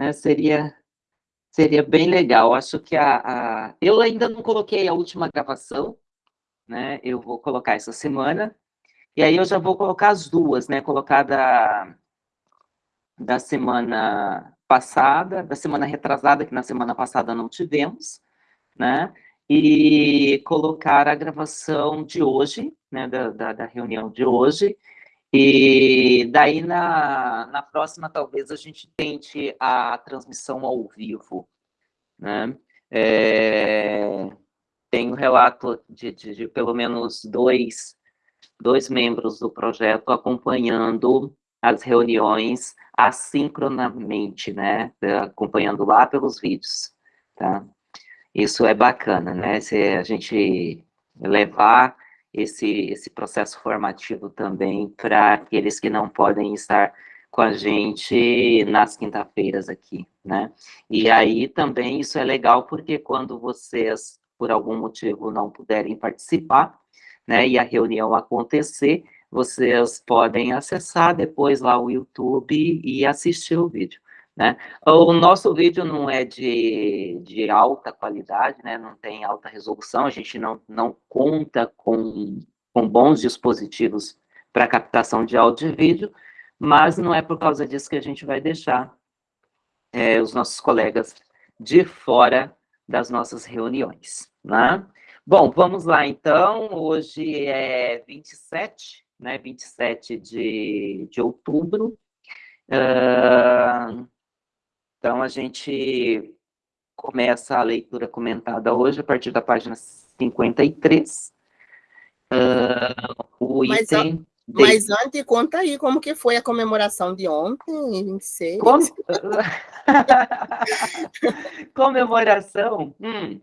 É, seria, seria bem legal. Acho que a, a, eu ainda não coloquei a última gravação, né? Eu vou colocar essa semana, e aí eu já vou colocar as duas, né? Colocar da, da semana passada, da semana retrasada, que na semana passada não tivemos, né? E colocar a gravação de hoje, né? Da, da, da reunião de hoje, e daí, na, na próxima, talvez a gente tente a transmissão ao vivo. Né? É, tem um relato de, de, de, pelo menos dois, dois membros do projeto acompanhando as reuniões assincronamente, né? acompanhando lá pelos vídeos. Tá? Isso é bacana, né? Se a gente levar esse, esse processo formativo também para aqueles que não podem estar com a gente nas quinta-feiras aqui, né? E aí também isso é legal porque quando vocês, por algum motivo, não puderem participar, né, e a reunião acontecer, vocês podem acessar depois lá o YouTube e assistir o vídeo. Né? O nosso vídeo não é de, de alta qualidade, né? não tem alta resolução, a gente não, não conta com, com bons dispositivos para captação de áudio e vídeo, mas não é por causa disso que a gente vai deixar é, os nossos colegas de fora das nossas reuniões. Né? Bom, vamos lá então, hoje é 27, né, 27 de, de outubro, uh, então, a gente começa a leitura comentada hoje, a partir da página 53. Uh, o mas, item... De... Mas antes, conta aí como que foi a comemoração de ontem, 26. Com... comemoração? Hum.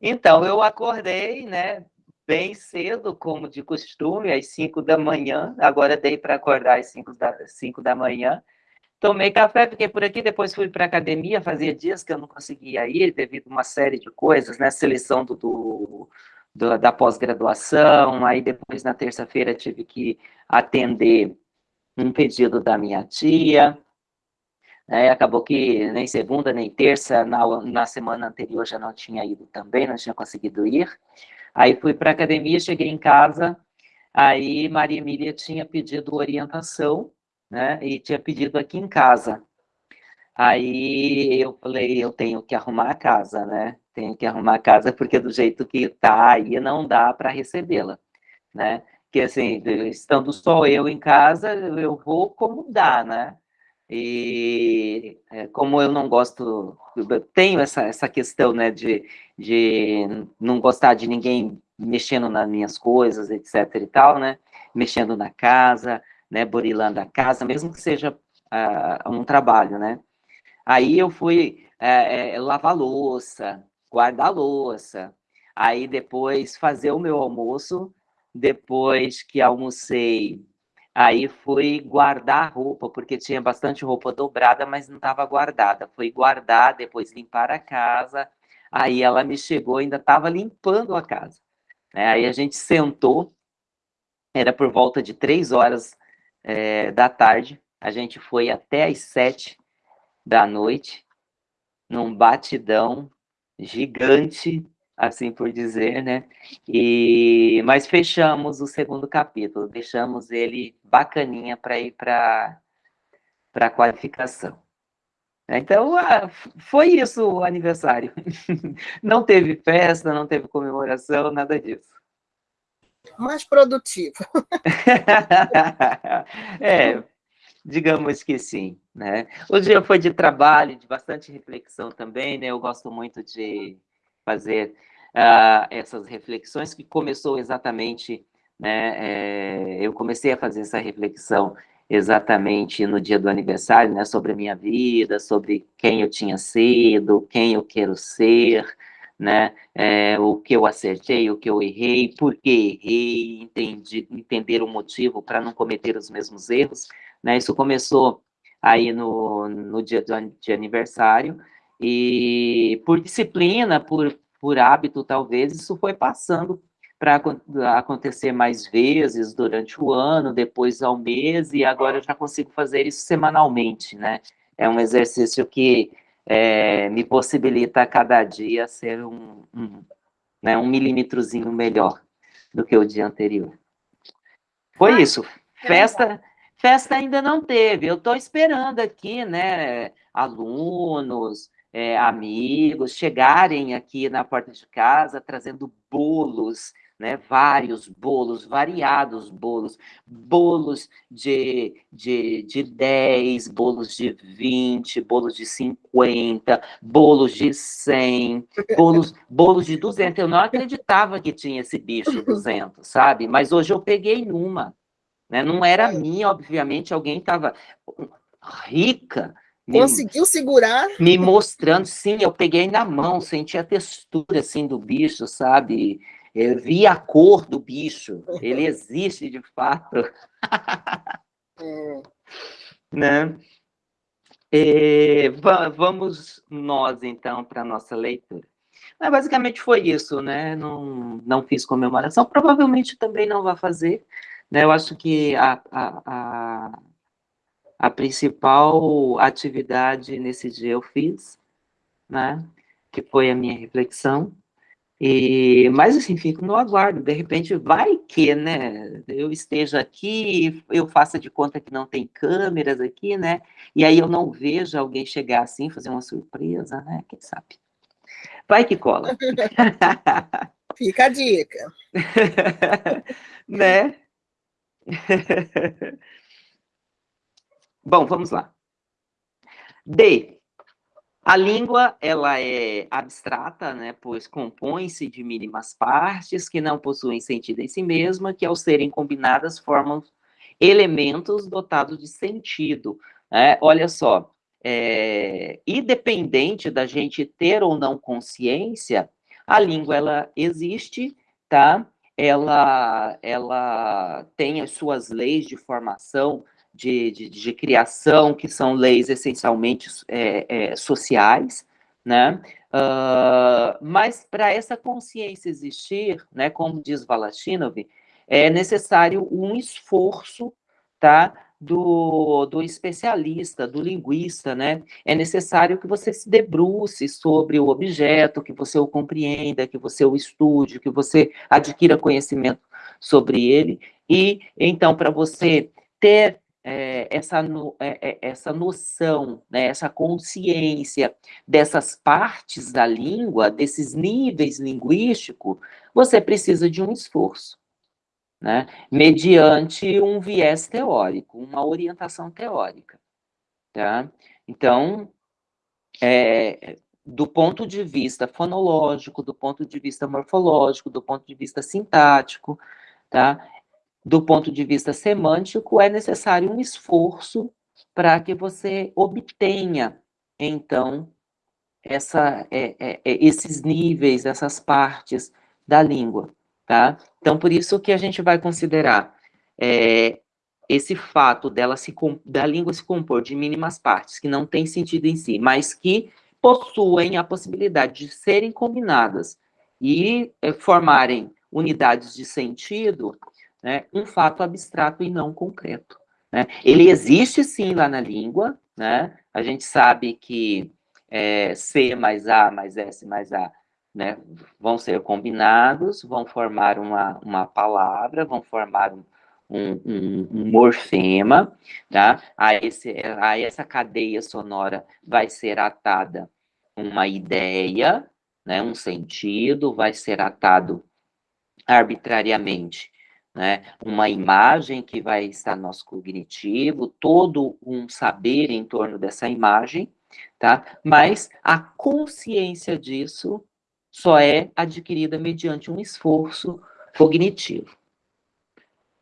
Então, eu acordei, né, bem cedo, como de costume, às 5 da manhã. Agora dei para acordar às 5 da, 5 da manhã. Tomei café, fiquei por aqui, depois fui para a academia, fazia dias que eu não conseguia ir, devido a uma série de coisas, né? Seleção do, do, do da pós-graduação, aí depois na terça-feira tive que atender um pedido da minha tia, é, acabou que nem segunda, nem terça, na, na semana anterior já não tinha ido também, não tinha conseguido ir. Aí fui para a academia, cheguei em casa, aí Maria Emília tinha pedido orientação, né? E tinha pedido aqui em casa. Aí eu falei, eu tenho que arrumar a casa, né? Tenho que arrumar a casa porque do jeito que tá aí não dá para recebê-la, né? Que assim, estando só eu em casa, eu vou como dá, né? E é, como eu não gosto, eu tenho essa, essa questão, né, de, de não gostar de ninguém mexendo nas minhas coisas, etc e tal, né? Mexendo na casa, né, burilando a casa, mesmo que seja uh, um trabalho, né? Aí eu fui é, lavar louça, guardar louça, aí depois fazer o meu almoço, depois que almocei, aí fui guardar roupa, porque tinha bastante roupa dobrada, mas não estava guardada. Fui guardar, depois limpar a casa, aí ela me chegou, ainda estava limpando a casa. Né? Aí a gente sentou, era por volta de três horas é, da tarde. A gente foi até às sete da noite, num batidão gigante, assim por dizer, né? E, mas fechamos o segundo capítulo, deixamos ele bacaninha para ir para a qualificação. Então, foi isso o aniversário. Não teve festa, não teve comemoração, nada disso mais produtivo. é, digamos que sim. Né? O dia foi de trabalho, de bastante reflexão também, né? Eu gosto muito de fazer uh, essas reflexões, que começou exatamente, né? É, eu comecei a fazer essa reflexão exatamente no dia do aniversário, né? Sobre a minha vida, sobre quem eu tinha sido, quem eu quero ser, né? É, o que eu acertei, o que eu errei, por que errei, entendi, entender o motivo para não cometer os mesmos erros, né? Isso começou aí no, no dia de aniversário, e por disciplina, por, por hábito, talvez, isso foi passando para acontecer mais vezes durante o ano, depois ao mês, e agora eu já consigo fazer isso semanalmente, né? é um exercício que é, me possibilita a cada dia ser um, um, né, um milímetrozinho melhor do que o dia anterior. Foi ah, isso. Festa, festa ainda não teve. Eu estou esperando aqui, né, alunos, é, amigos chegarem aqui na porta de casa trazendo bolos, né, vários bolos, variados bolos, bolos de, de, de 10, bolos de 20, bolos de 50, bolos de 100, bolos, bolos de 200. Eu não acreditava que tinha esse bicho 200, sabe? Mas hoje eu peguei numa. Né? Não era minha, obviamente, alguém estava rica, Conseguiu segurar? Me mostrando, sim, eu peguei na mão, senti a textura, assim, do bicho, sabe? Eu vi a cor do bicho, ele existe de fato. É. Né? E, vamos nós, então, para a nossa leitura. Mas, basicamente foi isso, né? Não, não fiz comemoração, provavelmente também não vai fazer. Né? Eu acho que a, a, a, a principal atividade nesse dia eu fiz, né? Que foi a minha reflexão. E, mas assim, fico no aguardo, de repente vai que, né, eu esteja aqui, eu faça de conta que não tem câmeras aqui, né, e aí eu não vejo alguém chegar assim, fazer uma surpresa, né, quem sabe. Vai que cola. Fica a dica. né? Bom, vamos lá. D. A língua, ela é abstrata, né, pois compõe-se de mínimas partes que não possuem sentido em si mesma, que ao serem combinadas formam elementos dotados de sentido. Né? Olha só, é, independente da gente ter ou não consciência, a língua, ela existe, tá? Ela, ela tem as suas leis de formação, de, de, de criação, que são leis essencialmente é, é, sociais, né? Uh, mas para essa consciência existir, né, como diz Valachinov, é necessário um esforço, tá? Do, do especialista, do linguista, né? É necessário que você se debruce sobre o objeto, que você o compreenda, que você o estude, que você adquira conhecimento sobre ele. E, então, para você ter essa, no, é, essa noção, né, essa consciência dessas partes da língua, desses níveis linguísticos, você precisa de um esforço, né, mediante um viés teórico, uma orientação teórica. Tá? Então, é, do ponto de vista fonológico, do ponto de vista morfológico, do ponto de vista sintático, tá? Do ponto de vista semântico, é necessário um esforço para que você obtenha, então, essa, é, é, é, esses níveis, essas partes da língua, tá? Então, por isso que a gente vai considerar é, esse fato dela se, da língua se compor de mínimas partes, que não tem sentido em si, mas que possuem a possibilidade de serem combinadas e é, formarem unidades de sentido, né, um fato abstrato e não concreto. Né? Ele existe sim lá na língua, né? a gente sabe que é, C mais A mais S mais A né, vão ser combinados, vão formar uma, uma palavra, vão formar um, um, um, um morfema, tá? a, esse, a essa cadeia sonora vai ser atada uma ideia, né, um sentido, vai ser atado arbitrariamente né? uma imagem que vai estar no nosso cognitivo, todo um saber em torno dessa imagem, tá? Mas a consciência disso só é adquirida mediante um esforço cognitivo.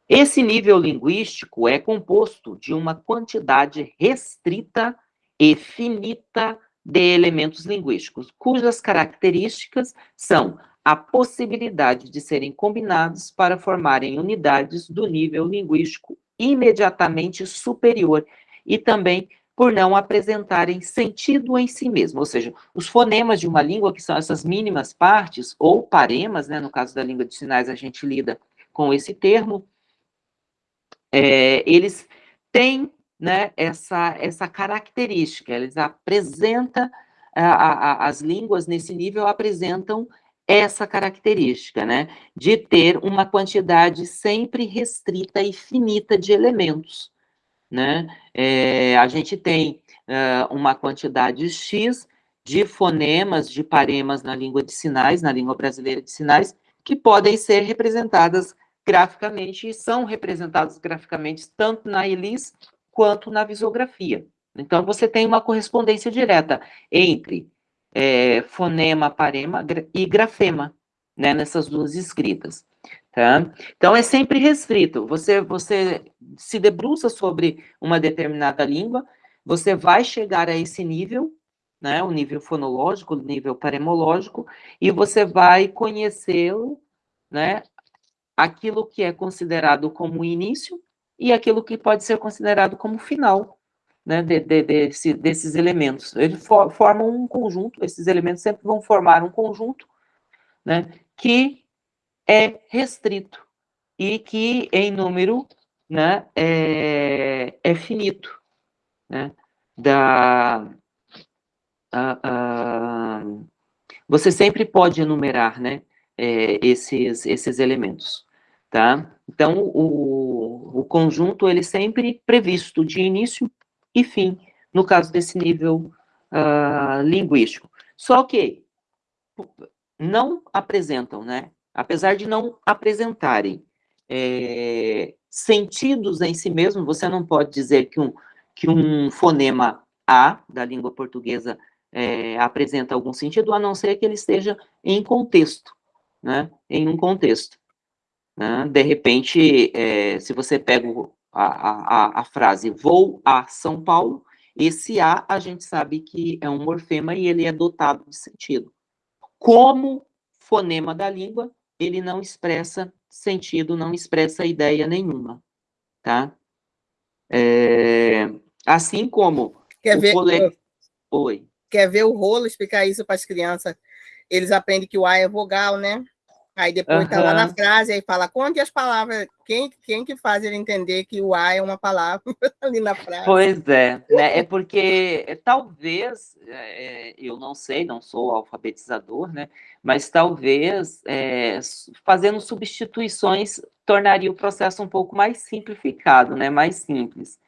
Esse nível linguístico é composto de uma quantidade restrita e finita de elementos linguísticos, cujas características são a possibilidade de serem combinados para formarem unidades do nível linguístico imediatamente superior e também por não apresentarem sentido em si mesmo, ou seja, os fonemas de uma língua, que são essas mínimas partes, ou paremas, né, no caso da língua de sinais a gente lida com esse termo, é, eles têm né, essa, essa característica, eles apresentam, a, a, as línguas nesse nível apresentam essa característica, né, de ter uma quantidade sempre restrita e finita de elementos, né, é, a gente tem uh, uma quantidade X de fonemas, de paremas na língua de sinais, na língua brasileira de sinais, que podem ser representadas graficamente e são representadas graficamente tanto na ELIS quanto na visografia. Então, você tem uma correspondência direta entre é, fonema, parema e grafema, né, nessas duas escritas. Tá? Então, é sempre restrito. Você, você se debruça sobre uma determinada língua, você vai chegar a esse nível, né, o nível fonológico, o nível paremológico, e você vai conhecê-lo, né, aquilo que é considerado como início e aquilo que pode ser considerado como final, né, de, de, desse, desses elementos. Eles for, formam um conjunto, esses elementos sempre vão formar um conjunto, né, que é restrito e que em número, né, é, é finito, né, da, a, a, você sempre pode enumerar, né, é, esses, esses elementos, tá? Então, o, o conjunto, ele sempre previsto de início e fim, no caso desse nível uh, linguístico. Só que não apresentam, né? Apesar de não apresentarem é, sentidos em si mesmo, você não pode dizer que um, que um fonema A da língua portuguesa é, apresenta algum sentido, a não ser que ele esteja em contexto, né? Em um contexto. Né? De repente, é, se você pega a, a, a frase vou a São Paulo, esse A a gente sabe que é um morfema e ele é dotado de sentido. Como fonema da língua, ele não expressa sentido, não expressa ideia nenhuma, tá? É, assim como quer ver, cole... Oi. Quer ver o rolo explicar isso para as crianças? Eles aprendem que o A é vogal, né? Aí depois está lá na frase, aí fala, conte as palavras. Quem, quem que faz ele entender que o A é uma palavra ali na frase? Pois é, né? É porque é, talvez, é, eu não sei, não sou alfabetizador, né? Mas talvez é, fazendo substituições tornaria o processo um pouco mais simplificado, né? Mais simples.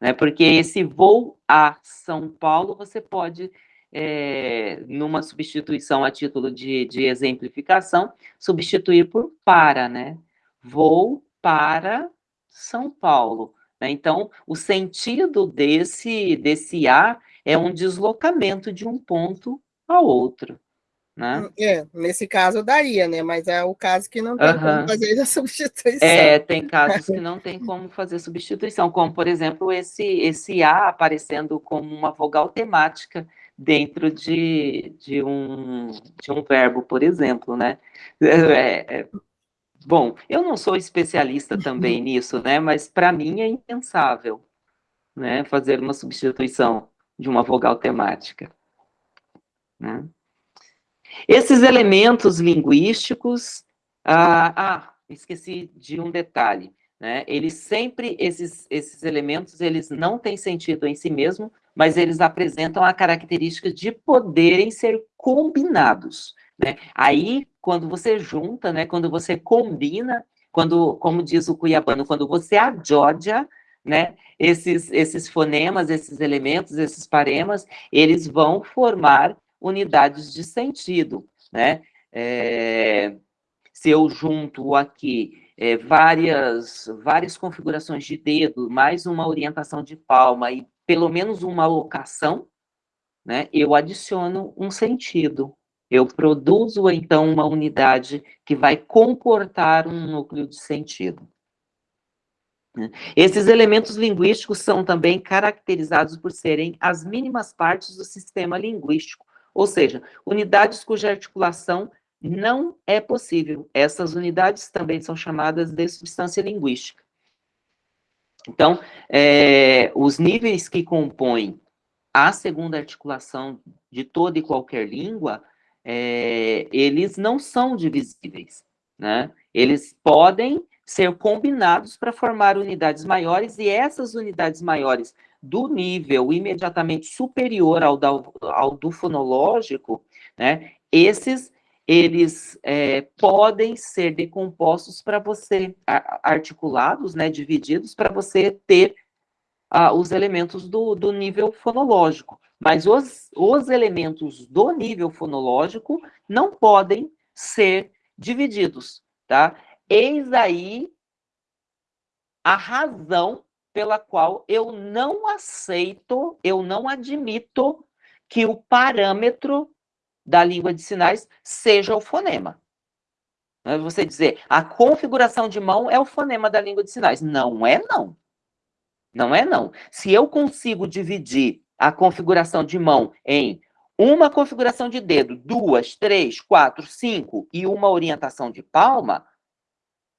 Né? Porque esse voo a São Paulo, você pode é, numa substituição a título de, de exemplificação, substituir por para, né? Vou para São Paulo. Né? Então, o sentido desse, desse A é um deslocamento de um ponto a outro. Né? É, nesse caso daria, né? Mas é o caso que não tem uhum. como fazer a substituição. É, tem casos que não tem como fazer substituição, como, por exemplo, esse, esse A aparecendo como uma vogal temática dentro de, de, um, de um verbo, por exemplo, né? É, é, bom, eu não sou especialista também nisso, né? Mas para mim é impensável, né? Fazer uma substituição de uma vogal temática. Né? Esses elementos linguísticos, ah, ah, esqueci de um detalhe, né? Eles sempre, esses, esses elementos, eles não têm sentido em si mesmo, mas eles apresentam a característica de poderem ser combinados. Né? Aí, quando você junta, né, quando você combina, quando, como diz o cuiabano, quando você adjodia, né, esses, esses fonemas, esses elementos, esses paremas, eles vão formar unidades de sentido, né? É, se eu junto aqui é, várias, várias configurações de dedo, mais uma orientação de palma e pelo menos uma locação, né, eu adiciono um sentido. Eu produzo, então, uma unidade que vai comportar um núcleo de sentido. Esses elementos linguísticos são também caracterizados por serem as mínimas partes do sistema linguístico, ou seja, unidades cuja articulação não é possível. Essas unidades também são chamadas de substância linguística. Então, é, os níveis que compõem a segunda articulação de toda e qualquer língua, é, eles não são divisíveis, né? Eles podem ser combinados para formar unidades maiores, e essas unidades maiores do nível imediatamente superior ao, da, ao do fonológico, né, esses eles é, podem ser decompostos para você, articulados, né, divididos, para você ter ah, os elementos do, do nível fonológico. Mas os, os elementos do nível fonológico não podem ser divididos, tá? Eis aí a razão pela qual eu não aceito, eu não admito que o parâmetro da língua de sinais seja o fonema. É você dizer, a configuração de mão é o fonema da língua de sinais. Não é não. Não é não. Se eu consigo dividir a configuração de mão em uma configuração de dedo, duas, três, quatro, cinco e uma orientação de palma,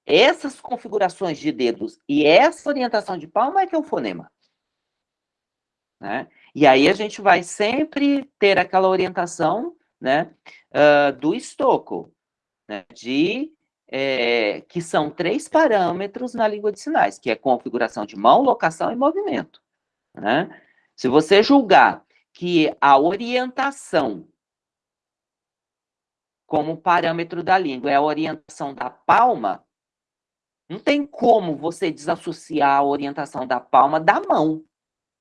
essas configurações de dedos e essa orientação de palma é que é o fonema. Né? E aí a gente vai sempre ter aquela orientação né, uh, do estoco, né, de, é, que são três parâmetros na língua de sinais, que é configuração de mão, locação e movimento. Né? Se você julgar que a orientação como parâmetro da língua é a orientação da palma, não tem como você desassociar a orientação da palma da mão.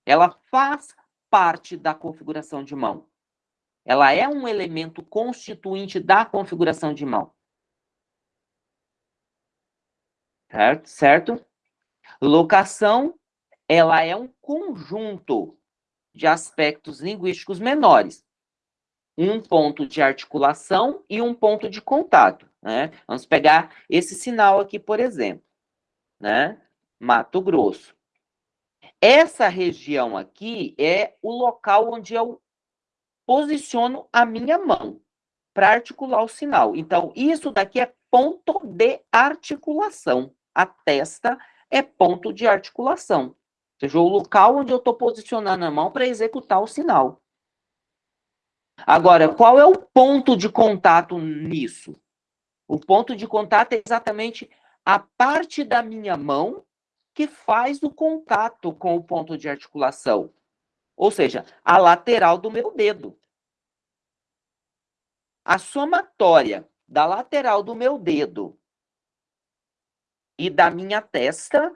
Ela faz parte da configuração de mão. Ela é um elemento constituinte da configuração de mão. Certo? certo? Locação, ela é um conjunto de aspectos linguísticos menores. Um ponto de articulação e um ponto de contato. Né? Vamos pegar esse sinal aqui, por exemplo. Né? Mato Grosso. Essa região aqui é o local onde eu posiciono a minha mão para articular o sinal. Então, isso daqui é ponto de articulação. A testa é ponto de articulação. Ou seja, o local onde eu estou posicionando a mão para executar o sinal. Agora, qual é o ponto de contato nisso? O ponto de contato é exatamente a parte da minha mão que faz o contato com o ponto de articulação. Ou seja, a lateral do meu dedo. A somatória da lateral do meu dedo e da minha testa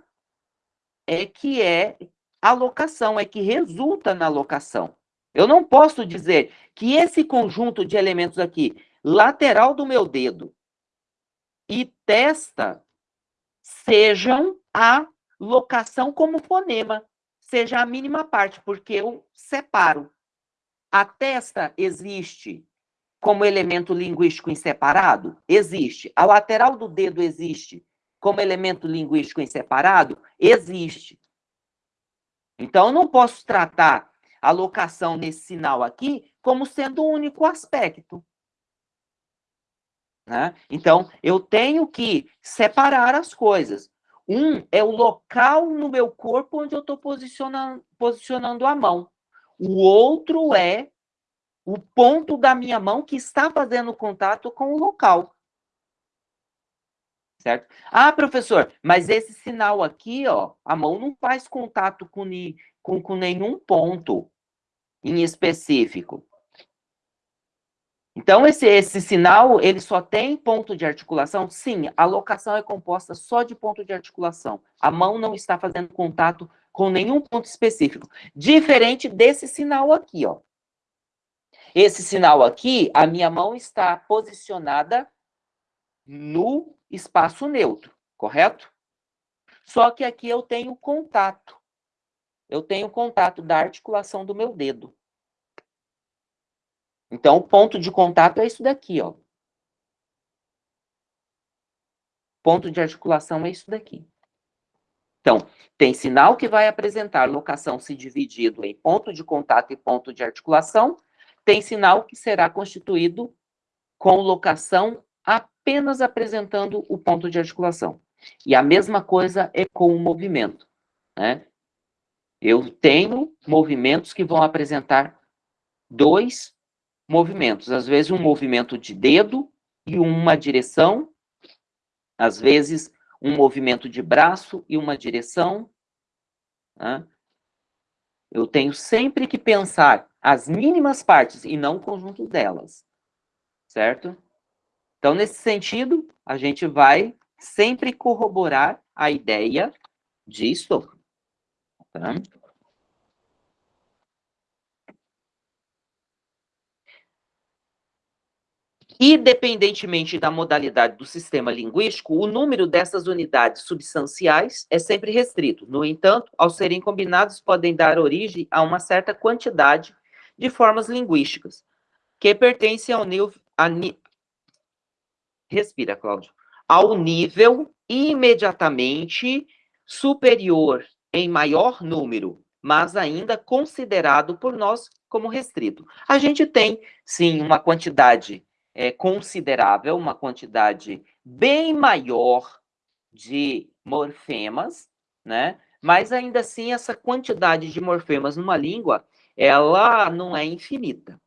é que é a locação, é que resulta na locação. Eu não posso dizer que esse conjunto de elementos aqui, lateral do meu dedo e testa sejam a locação como fonema, seja a mínima parte, porque eu separo. A testa existe como elemento linguístico inseparado? Existe. A lateral do dedo existe como elemento linguístico inseparado? Existe. Então, eu não posso tratar a locação nesse sinal aqui como sendo o único aspecto. Né? Então, eu tenho que separar as coisas. Um é o local no meu corpo onde eu estou posicionando, posicionando a mão. O outro é o ponto da minha mão que está fazendo contato com o local. Certo? Ah, professor, mas esse sinal aqui, ó, a mão não faz contato com, com, com nenhum ponto em específico. Então, esse, esse sinal, ele só tem ponto de articulação? Sim, a locação é composta só de ponto de articulação. A mão não está fazendo contato com nenhum ponto específico. Diferente desse sinal aqui, ó. Esse sinal aqui, a minha mão está posicionada no espaço neutro, correto? Só que aqui eu tenho contato. Eu tenho contato da articulação do meu dedo. Então, o ponto de contato é isso daqui, ó. Ponto de articulação é isso daqui. Então, tem sinal que vai apresentar locação se dividido em ponto de contato e ponto de articulação. Tem sinal que será constituído com locação apenas apresentando o ponto de articulação. E a mesma coisa é com o movimento. Né? Eu tenho movimentos que vão apresentar dois movimentos. Às vezes, um movimento de dedo e uma direção. Às vezes, um movimento de braço e uma direção. Né? Eu tenho sempre que pensar as mínimas partes e não o conjunto delas, certo? Então, nesse sentido, a gente vai sempre corroborar a ideia de Stokes. Tá? Independentemente da modalidade do sistema linguístico, o número dessas unidades substanciais é sempre restrito. No entanto, ao serem combinados, podem dar origem a uma certa quantidade de formas linguísticas, que pertencem ao nível... Respira, Cláudio. Ao nível imediatamente superior em maior número, mas ainda considerado por nós como restrito. A gente tem, sim, uma quantidade é, considerável, uma quantidade bem maior de morfemas, né? Mas ainda assim, essa quantidade de morfemas numa língua, ela não é infinita.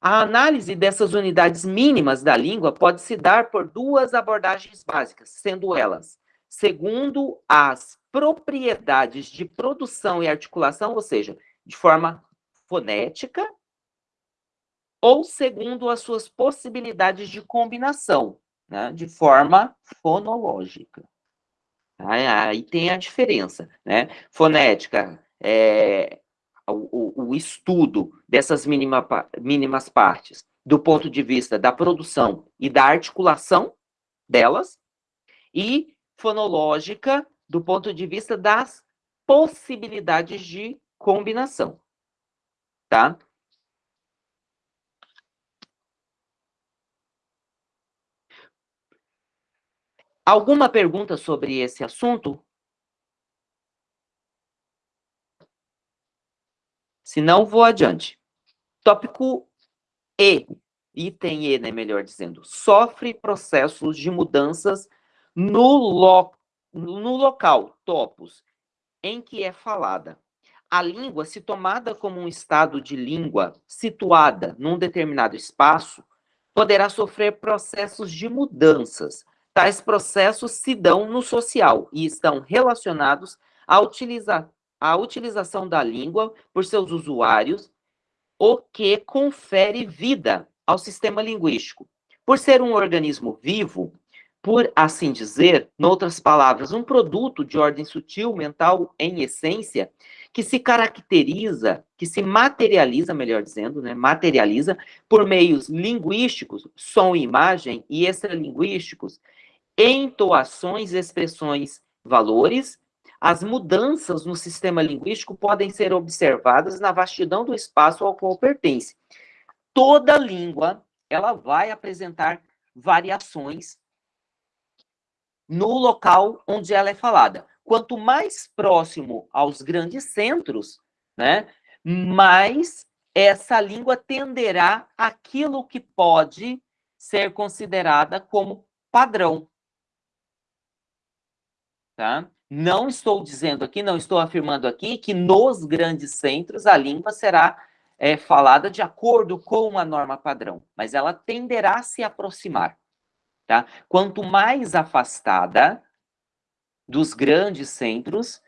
A análise dessas unidades mínimas da língua pode se dar por duas abordagens básicas, sendo elas, segundo as propriedades de produção e articulação, ou seja, de forma fonética, ou segundo as suas possibilidades de combinação, né, de forma fonológica. Aí tem a diferença, né? Fonética é o, o estudo dessas mínima, mínimas partes do ponto de vista da produção e da articulação delas, e fonológica do ponto de vista das possibilidades de combinação, tá? Alguma pergunta sobre esse assunto? Se não, vou adiante. Tópico E, item E, né, melhor dizendo, sofre processos de mudanças no, lo, no local, topos, em que é falada. A língua, se tomada como um estado de língua situada num determinado espaço, poderá sofrer processos de mudanças, Tais processos se dão no social e estão relacionados à, utiliza à utilização da língua por seus usuários, o que confere vida ao sistema linguístico. Por ser um organismo vivo, por assim dizer, noutras palavras, um produto de ordem sutil, mental, em essência, que se caracteriza, que se materializa, melhor dizendo, né, materializa por meios linguísticos, som e imagem, e extralinguísticos, entoações, expressões, valores, as mudanças no sistema linguístico podem ser observadas na vastidão do espaço ao qual pertence. Toda língua, ela vai apresentar variações no local onde ela é falada. Quanto mais próximo aos grandes centros, né, mais essa língua tenderá aquilo que pode ser considerada como padrão. Tá? Não estou dizendo aqui, não estou afirmando aqui que nos grandes centros a língua será é, falada de acordo com uma norma padrão, mas ela tenderá a se aproximar. Tá? Quanto mais afastada dos grandes centros,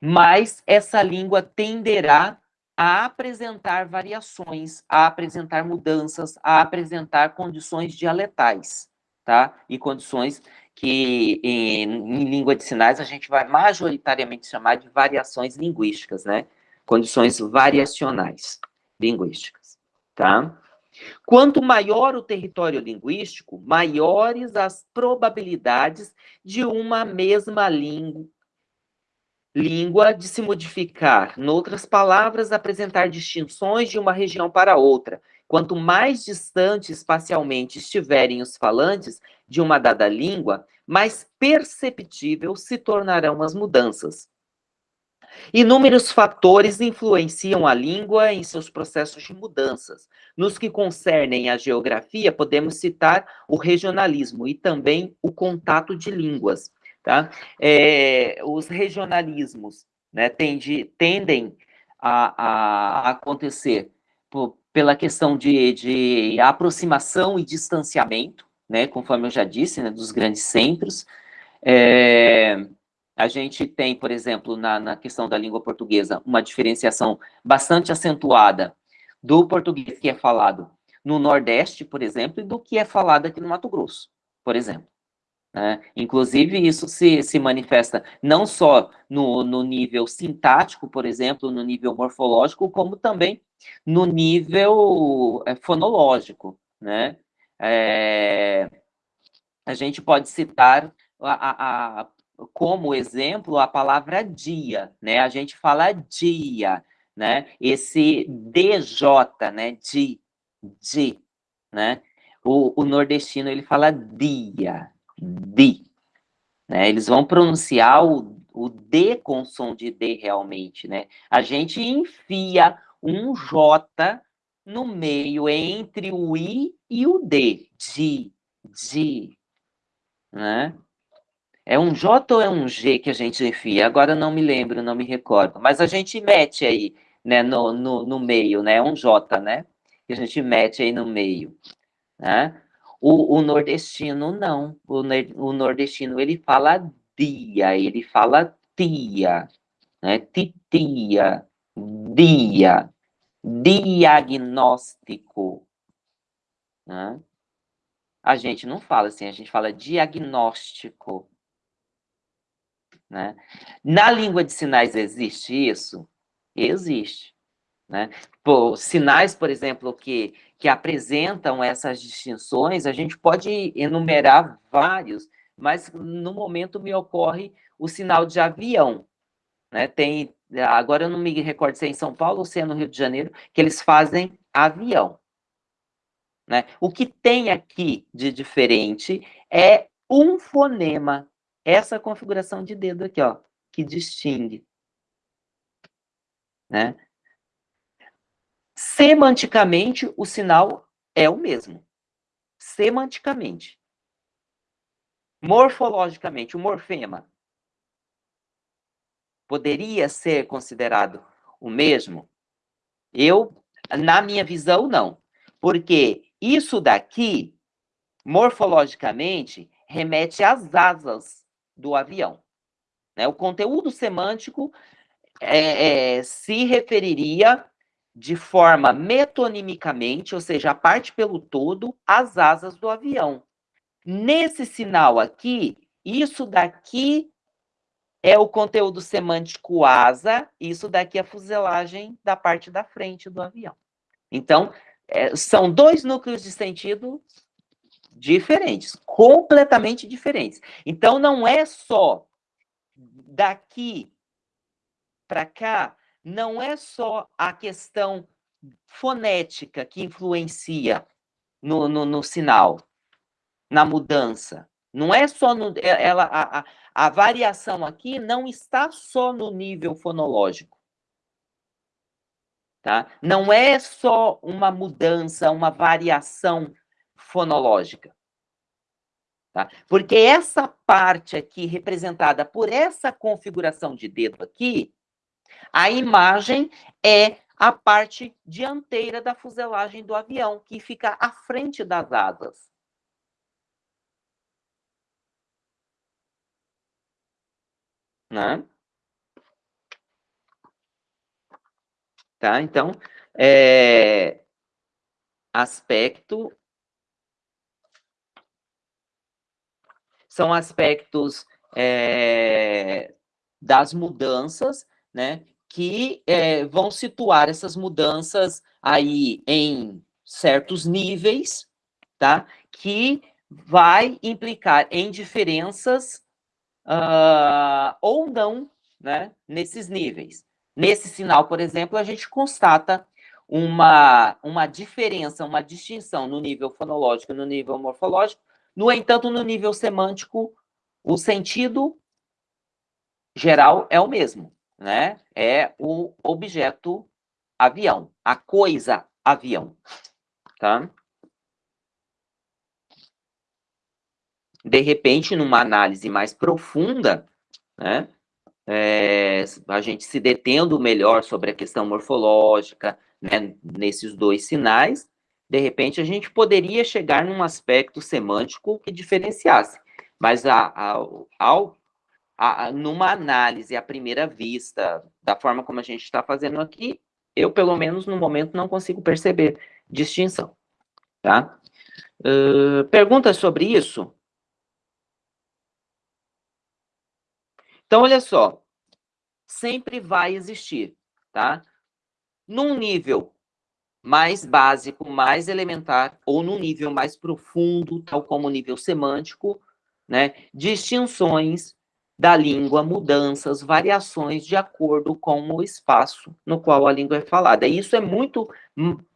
mais essa língua tenderá a apresentar variações, a apresentar mudanças, a apresentar condições dialetais, tá? E condições que em, em, língua de sinais a gente vai majoritariamente chamar de variações linguísticas, né? Condições variacionais linguísticas, tá? Quanto maior o território linguístico, maiores as probabilidades de uma mesma língua, língua de se modificar, noutras palavras, apresentar distinções de uma região para outra, Quanto mais distante espacialmente estiverem os falantes de uma dada língua, mais perceptível se tornarão as mudanças. Inúmeros fatores influenciam a língua em seus processos de mudanças. Nos que concernem a geografia, podemos citar o regionalismo e também o contato de línguas. Tá? É, os regionalismos né, tende, tendem a, a acontecer por, pela questão de, de aproximação e distanciamento, né, conforme eu já disse, né, dos grandes centros. É, a gente tem, por exemplo, na, na questão da língua portuguesa, uma diferenciação bastante acentuada do português que é falado no Nordeste, por exemplo, e do que é falado aqui no Mato Grosso, por exemplo. Né? Inclusive, isso se, se manifesta não só no, no nível sintático, por exemplo, no nível morfológico, como também no nível é, fonológico. Né? É, a gente pode citar a, a, a, como exemplo a palavra dia, né? A gente fala dia, né? Esse DJ, né? Di, di, né? O, o nordestino ele fala dia, di, né? Eles vão pronunciar o, o D com som de D realmente, né? A gente enfia um J no meio entre o I e o D, di, di, né? É um J ou é um G que a gente enfia? Agora não me lembro, não me recordo. Mas a gente mete aí, né, no, no, no meio, né? É um J, né? Que a gente mete aí no meio, né? O, o nordestino não. O, o nordestino, ele fala dia, ele fala tia, né? Titia, dia, diagnóstico, né? A gente não fala assim, a gente fala diagnóstico, né? Na língua de sinais existe isso? Existe. Né? Por, sinais, por exemplo, que, que apresentam essas distinções, a gente pode enumerar vários, mas no momento me ocorre o sinal de avião. Né? Tem, agora eu não me recordo se é em São Paulo ou se é no Rio de Janeiro, que eles fazem avião. Né? O que tem aqui de diferente é um fonema essa configuração de dedo aqui, ó, que distingue. Né? Semanticamente, o sinal é o mesmo. Semanticamente. Morfologicamente, o morfema poderia ser considerado o mesmo? Eu, na minha visão, não. Porque isso daqui, morfologicamente, remete às asas do avião. Né? O conteúdo semântico é, é, se referiria de forma metonimicamente, ou seja, a parte pelo todo, às asas do avião. Nesse sinal aqui, isso daqui é o conteúdo semântico asa, isso daqui é a fuselagem da parte da frente do avião. Então, é, são dois núcleos de sentido diferentes, completamente diferentes. Então, não é só daqui para cá, não é só a questão fonética que influencia no, no, no sinal, na mudança. Não é só no, é, ela, a, a, variação aqui não está só no nível fonológico. Tá? Não é só uma mudança, uma variação fonológica. Tá? Porque essa parte aqui, representada por essa configuração de dedo aqui, a imagem é a parte dianteira da fuselagem do avião, que fica à frente das asas. Né? Tá? Então, é, aspecto são aspectos é, das mudanças, né, que é, vão situar essas mudanças aí em certos níveis, tá, que vai implicar em diferenças uh, ou não, né, nesses níveis. Nesse sinal, por exemplo, a gente constata uma, uma diferença, uma distinção no nível fonológico e no nível morfológico, no entanto, no nível semântico, o sentido geral é o mesmo, né? É o objeto avião, a coisa avião, tá? De repente, numa análise mais profunda, né? É, a gente se detendo melhor sobre a questão morfológica, né, nesses dois sinais, de repente a gente poderia chegar num aspecto semântico que diferenciasse, mas a, a, ao, a, numa análise à primeira vista, da forma como a gente está fazendo aqui, eu, pelo menos no momento, não consigo perceber distinção. Tá? Uh, perguntas sobre isso? Então, olha só, sempre vai existir, tá? Num nível mais básico, mais elementar, ou num nível mais profundo, tal como o nível semântico, né? Distinções da língua, mudanças, variações de acordo com o espaço no qual a língua é falada. E isso é muito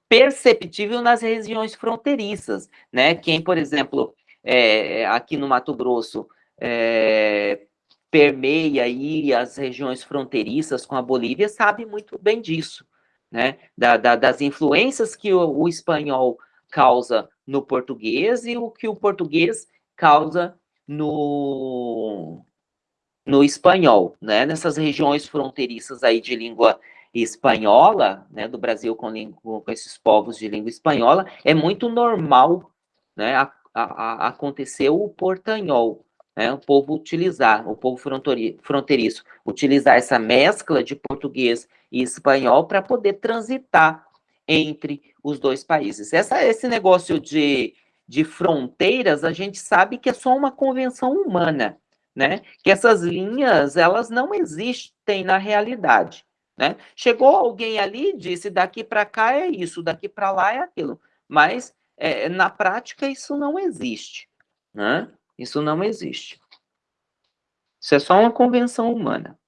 perceptível nas regiões fronteiriças, né? Quem, por exemplo, é, aqui no Mato Grosso, é, permeia aí as regiões fronteiriças com a Bolívia sabe muito bem disso, né? Da, da, das influências que o, o, espanhol causa no português e o que o português causa no, no espanhol, né? Nessas regiões fronteiriças aí de língua espanhola, né? Do Brasil com, língua, com esses povos de língua espanhola, é muito normal, né? A, a, a acontecer o portanhol, né, o povo utilizar, o povo fronteiriço, utilizar essa mescla de português e espanhol para poder transitar entre os dois países. Essa, esse negócio de, de fronteiras, a gente sabe que é só uma convenção humana, né? Que essas linhas, elas não existem na realidade, né? Chegou alguém ali e disse, daqui para cá é isso, daqui para lá é aquilo, mas é, na prática isso não existe, né? Isso não existe. Isso é só uma convenção humana.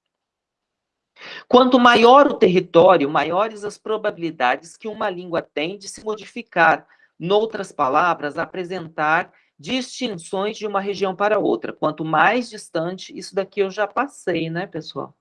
Quanto maior o território, maiores as probabilidades que uma língua tem de se modificar. Noutras palavras, apresentar distinções de uma região para outra. Quanto mais distante, isso daqui eu já passei, né, pessoal?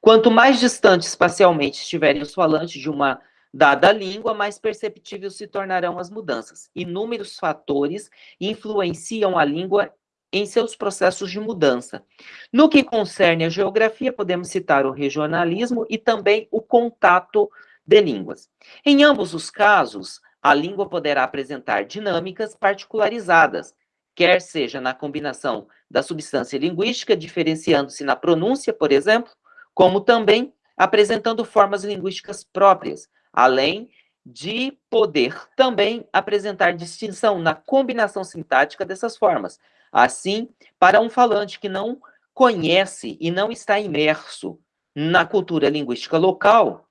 Quanto mais distante espacialmente estiverem os falantes de uma Dada língua, mais perceptíveis se tornarão as mudanças. Inúmeros fatores influenciam a língua em seus processos de mudança. No que concerne a geografia, podemos citar o regionalismo e também o contato de línguas. Em ambos os casos, a língua poderá apresentar dinâmicas particularizadas, quer seja na combinação da substância linguística, diferenciando-se na pronúncia, por exemplo, como também apresentando formas linguísticas próprias, além de poder também apresentar distinção na combinação sintática dessas formas. Assim, para um falante que não conhece e não está imerso na cultura linguística local,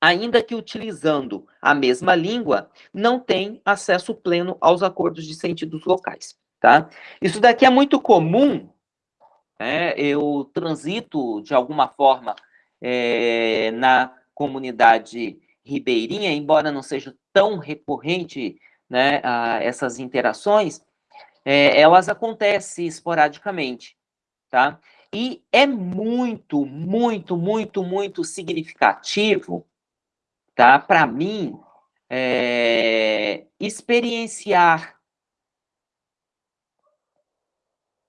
ainda que utilizando a mesma língua, não tem acesso pleno aos acordos de sentidos locais, tá? Isso daqui é muito comum, né? eu transito de alguma forma é, na comunidade ribeirinha, embora não seja tão recorrente né, a essas interações, é, elas acontecem esporadicamente, tá? E é muito, muito, muito, muito significativo, tá? Para mim, é, experienciar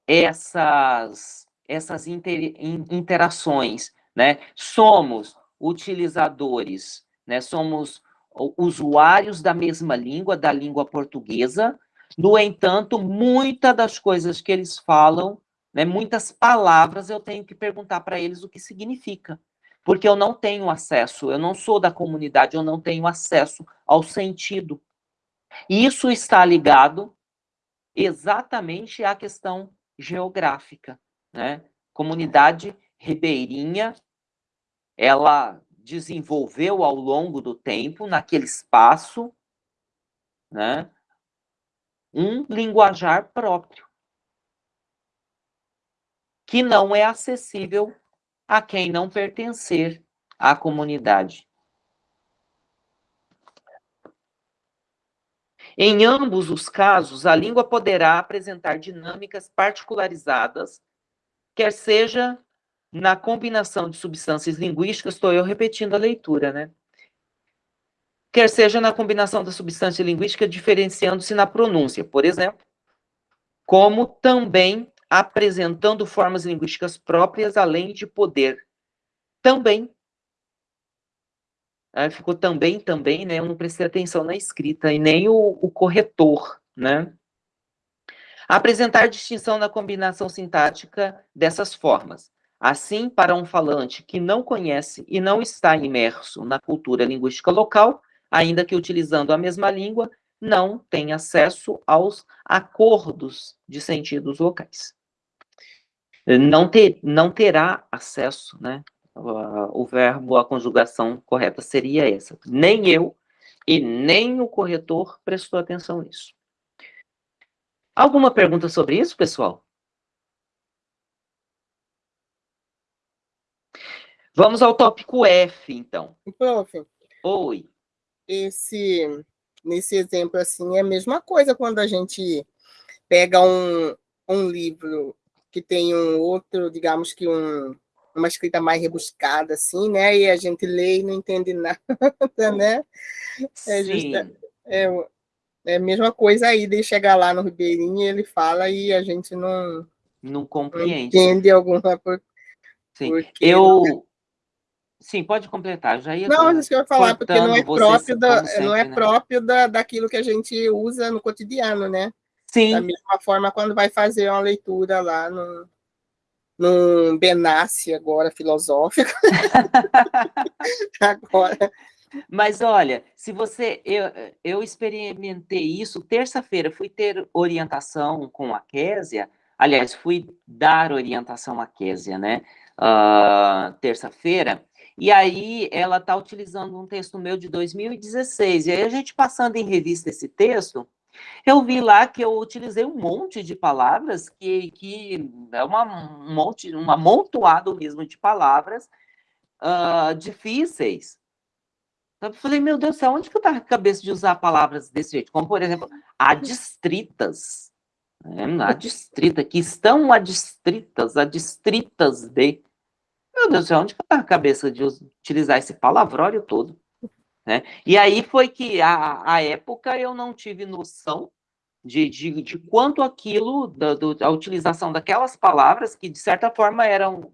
essas, essas inter, interações, né? Somos utilizadores, né? Somos usuários da mesma língua, da língua portuguesa. No entanto, muitas das coisas que eles falam, né, muitas palavras, eu tenho que perguntar para eles o que significa. Porque eu não tenho acesso, eu não sou da comunidade, eu não tenho acesso ao sentido. Isso está ligado exatamente à questão geográfica, né? Comunidade ribeirinha ela desenvolveu ao longo do tempo, naquele espaço, né, um linguajar próprio, que não é acessível a quem não pertencer à comunidade. Em ambos os casos, a língua poderá apresentar dinâmicas particularizadas, quer seja na combinação de substâncias linguísticas, estou eu repetindo a leitura, né? Quer seja na combinação da substância linguística, diferenciando-se na pronúncia, por exemplo, como também apresentando formas linguísticas próprias, além de poder também uh, ficou também, também, né? Eu não prestei atenção na escrita e nem o, o corretor, né? Apresentar distinção na combinação sintática dessas formas. Assim, para um falante que não conhece e não está imerso na cultura linguística local, ainda que utilizando a mesma língua, não tem acesso aos acordos de sentidos locais. Não, ter, não terá acesso, né? O verbo, a conjugação correta seria essa. Nem eu e nem o corretor prestou atenção nisso. Alguma pergunta sobre isso, pessoal? Vamos ao tópico F, então. Prof. Oi. Esse, nesse exemplo, assim, é a mesma coisa quando a gente pega um, um livro que tem um outro, digamos que um, uma escrita mais rebuscada, assim, né? E a gente lê e não entende nada, né? É, justa, é, é a mesma coisa aí de chegar lá no Ribeirinho e ele fala e a gente não, não compreende. Não entende alguma por, Sim, eu... Sim, pode completar. Já ia não, isso que eu ia falar, porque não é próprio, da, sempre, não é né? próprio da, daquilo que a gente usa no cotidiano, né? Sim. Da mesma forma, quando vai fazer uma leitura lá no, num Benassi agora filosófico. agora. Mas olha, se você. Eu, eu experimentei isso terça-feira, fui ter orientação com a Késia. Aliás, fui dar orientação à Késia, né? Uh, terça-feira. E aí ela está utilizando um texto meu de 2016. E aí a gente passando em revista esse texto, eu vi lá que eu utilizei um monte de palavras que, que é uma, um monte, um amontoado mesmo de palavras uh, difíceis. Eu falei, meu Deus do céu, onde que eu estava a cabeça de usar palavras desse jeito? Como, por exemplo, adstritas. É, adstrita, que estão adstritas, adstritas de. Meu Deus do céu, onde que eu estava a cabeça de utilizar esse palavrório todo? Né? E aí foi que, a, a época, eu não tive noção de, de, de quanto aquilo, da, do, a utilização daquelas palavras, que de certa forma eram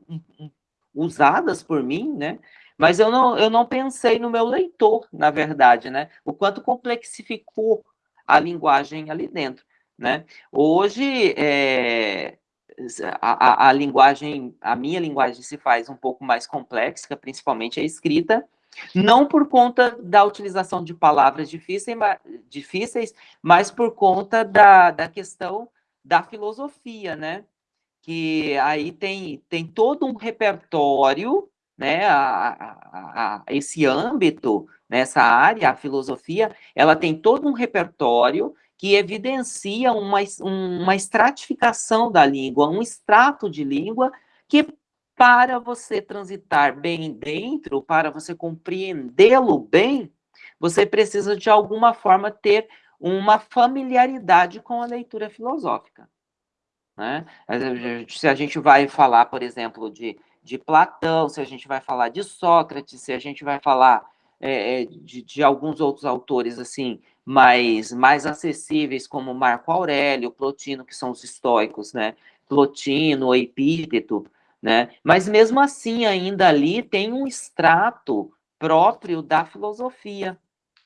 usadas por mim, né? Mas eu não, eu não pensei no meu leitor, na verdade, né? O quanto complexificou a linguagem ali dentro, né? Hoje, é, a, a, a linguagem, a minha linguagem se faz um pouco mais complexa, principalmente a escrita, não por conta da utilização de palavras difíceis, mas por conta da, da questão da filosofia, né? Que aí tem, tem todo um repertório, né? A, a, a, esse âmbito, nessa área, a filosofia, ela tem todo um repertório que evidencia uma, uma estratificação da língua, um extrato de língua que para você transitar bem dentro, para você compreendê-lo bem, você precisa de alguma forma ter uma familiaridade com a leitura filosófica. Né? Se a gente vai falar, por exemplo, de, de Platão, se a gente vai falar de Sócrates, se a gente vai falar é, é de, de, alguns outros autores assim mais, mais acessíveis, como Marco Aurélio, Plotino, que são os estoicos, né? Plotino, Epíteto, né? Mas mesmo assim, ainda ali tem um extrato próprio da filosofia,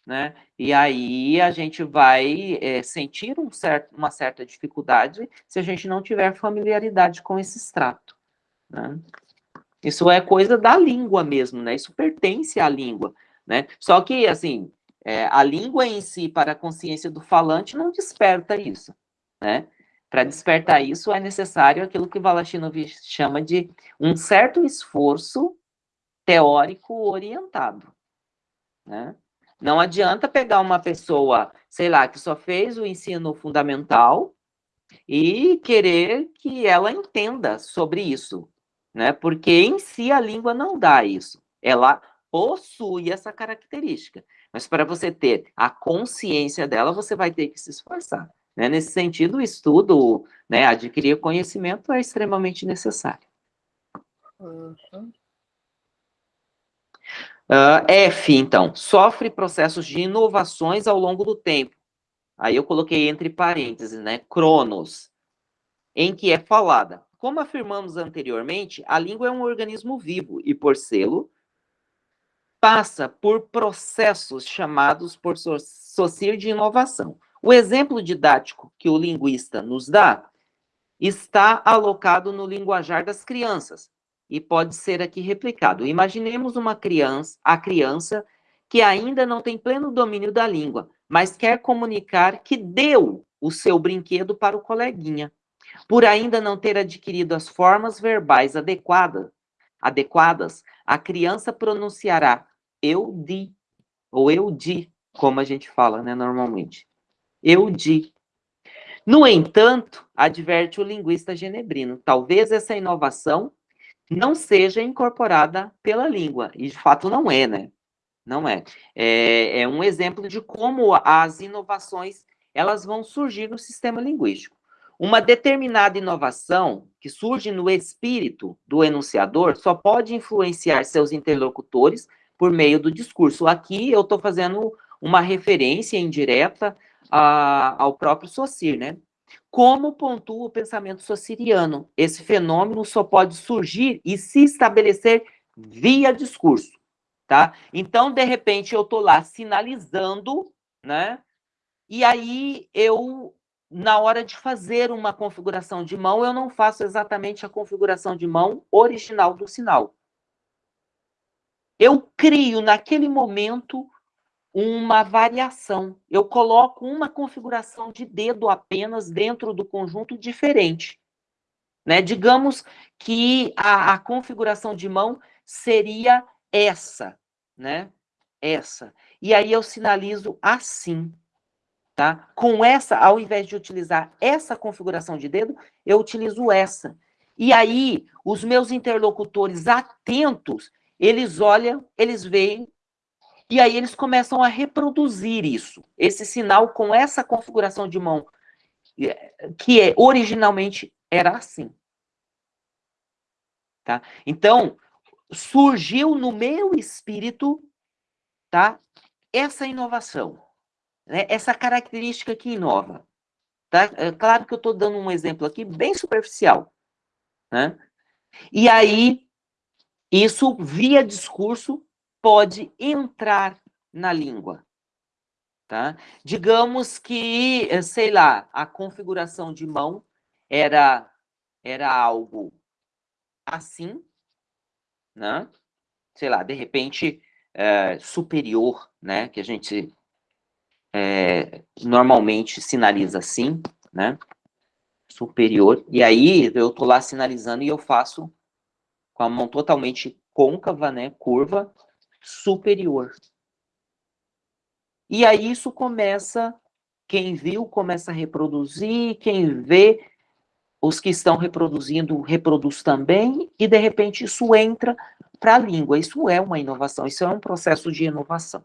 né? E aí a gente vai é, sentir um certo, uma certa dificuldade se a gente não tiver familiaridade com esse extrato, né? Isso é coisa da língua mesmo, né? Isso pertence à língua, né? Só que, assim, é, a língua em si, para a consciência do falante, não desperta isso, né? Para despertar isso, é necessário aquilo que Valachinovich chama de um certo esforço teórico orientado. Né? Não adianta pegar uma pessoa, sei lá, que só fez o ensino fundamental e querer que ela entenda sobre isso, né? Porque em si a língua não dá isso. Ela possui essa característica. Mas para você ter a consciência dela, você vai ter que se esforçar. Né? Nesse sentido, o estudo, né, adquirir conhecimento é extremamente necessário. Uhum. Uh, F, então, sofre processos de inovações ao longo do tempo. Aí eu coloquei entre parênteses, né, cronos, em que é falada. Como afirmamos anteriormente, a língua é um organismo vivo e, por selo, passa por processos chamados por Saussure de inovação. O exemplo didático que o linguista nos dá está alocado no linguajar das crianças e pode ser aqui replicado. Imaginemos uma criança, a criança que ainda não tem pleno domínio da língua, mas quer comunicar que deu o seu brinquedo para o coleguinha. Por ainda não ter adquirido as formas verbais adequadas, adequadas a criança pronunciará eu di, ou eu di, como a gente fala, né, normalmente. Eu di. No entanto, adverte o linguista genebrino, talvez essa inovação não seja incorporada pela língua, e de fato não é, né? Não é. É, é um exemplo de como as inovações elas vão surgir no sistema linguístico. Uma determinada inovação que surge no espírito do enunciador só pode influenciar seus interlocutores por meio do discurso. Aqui eu estou fazendo uma referência indireta a, ao próprio Saussure, né? Como pontua o pensamento saussuriano? Esse fenômeno só pode surgir e se estabelecer via discurso tá? Então, de repente, eu tô lá sinalizando, né? E aí eu, na hora de fazer uma configuração de mão, eu não faço exatamente a configuração de mão original do sinal. Eu crio naquele momento uma variação. Eu coloco uma configuração de dedo apenas dentro do conjunto diferente. Né? Digamos que a, a configuração de mão seria essa, né? Essa. E aí eu sinalizo assim, tá? Com essa, ao invés de utilizar essa configuração de dedo, eu utilizo essa. E aí, os meus interlocutores atentos, eles olham, eles veem, e aí eles começam a reproduzir isso, esse sinal com essa configuração de mão, que é, originalmente era assim. Tá? Então, surgiu no meu espírito, tá? Essa inovação, né? Essa característica que inova, tá? É claro que eu estou dando um exemplo aqui bem superficial, né? E aí, isso, via discurso, pode entrar na língua, tá? Digamos que, eh, sei lá, a configuração de mão era, era algo assim, né? Sei lá, de repente, é, superior, né? Que a gente é, normalmente sinaliza assim, né? Superior. E aí, eu tô lá sinalizando e eu faço com a mão totalmente côncava, né? Curva, superior. E aí isso começa, quem viu começa a reproduzir, quem vê os que estão reproduzindo reproduz também, e de repente isso entra para a língua. Isso é uma inovação, isso é um processo de inovação.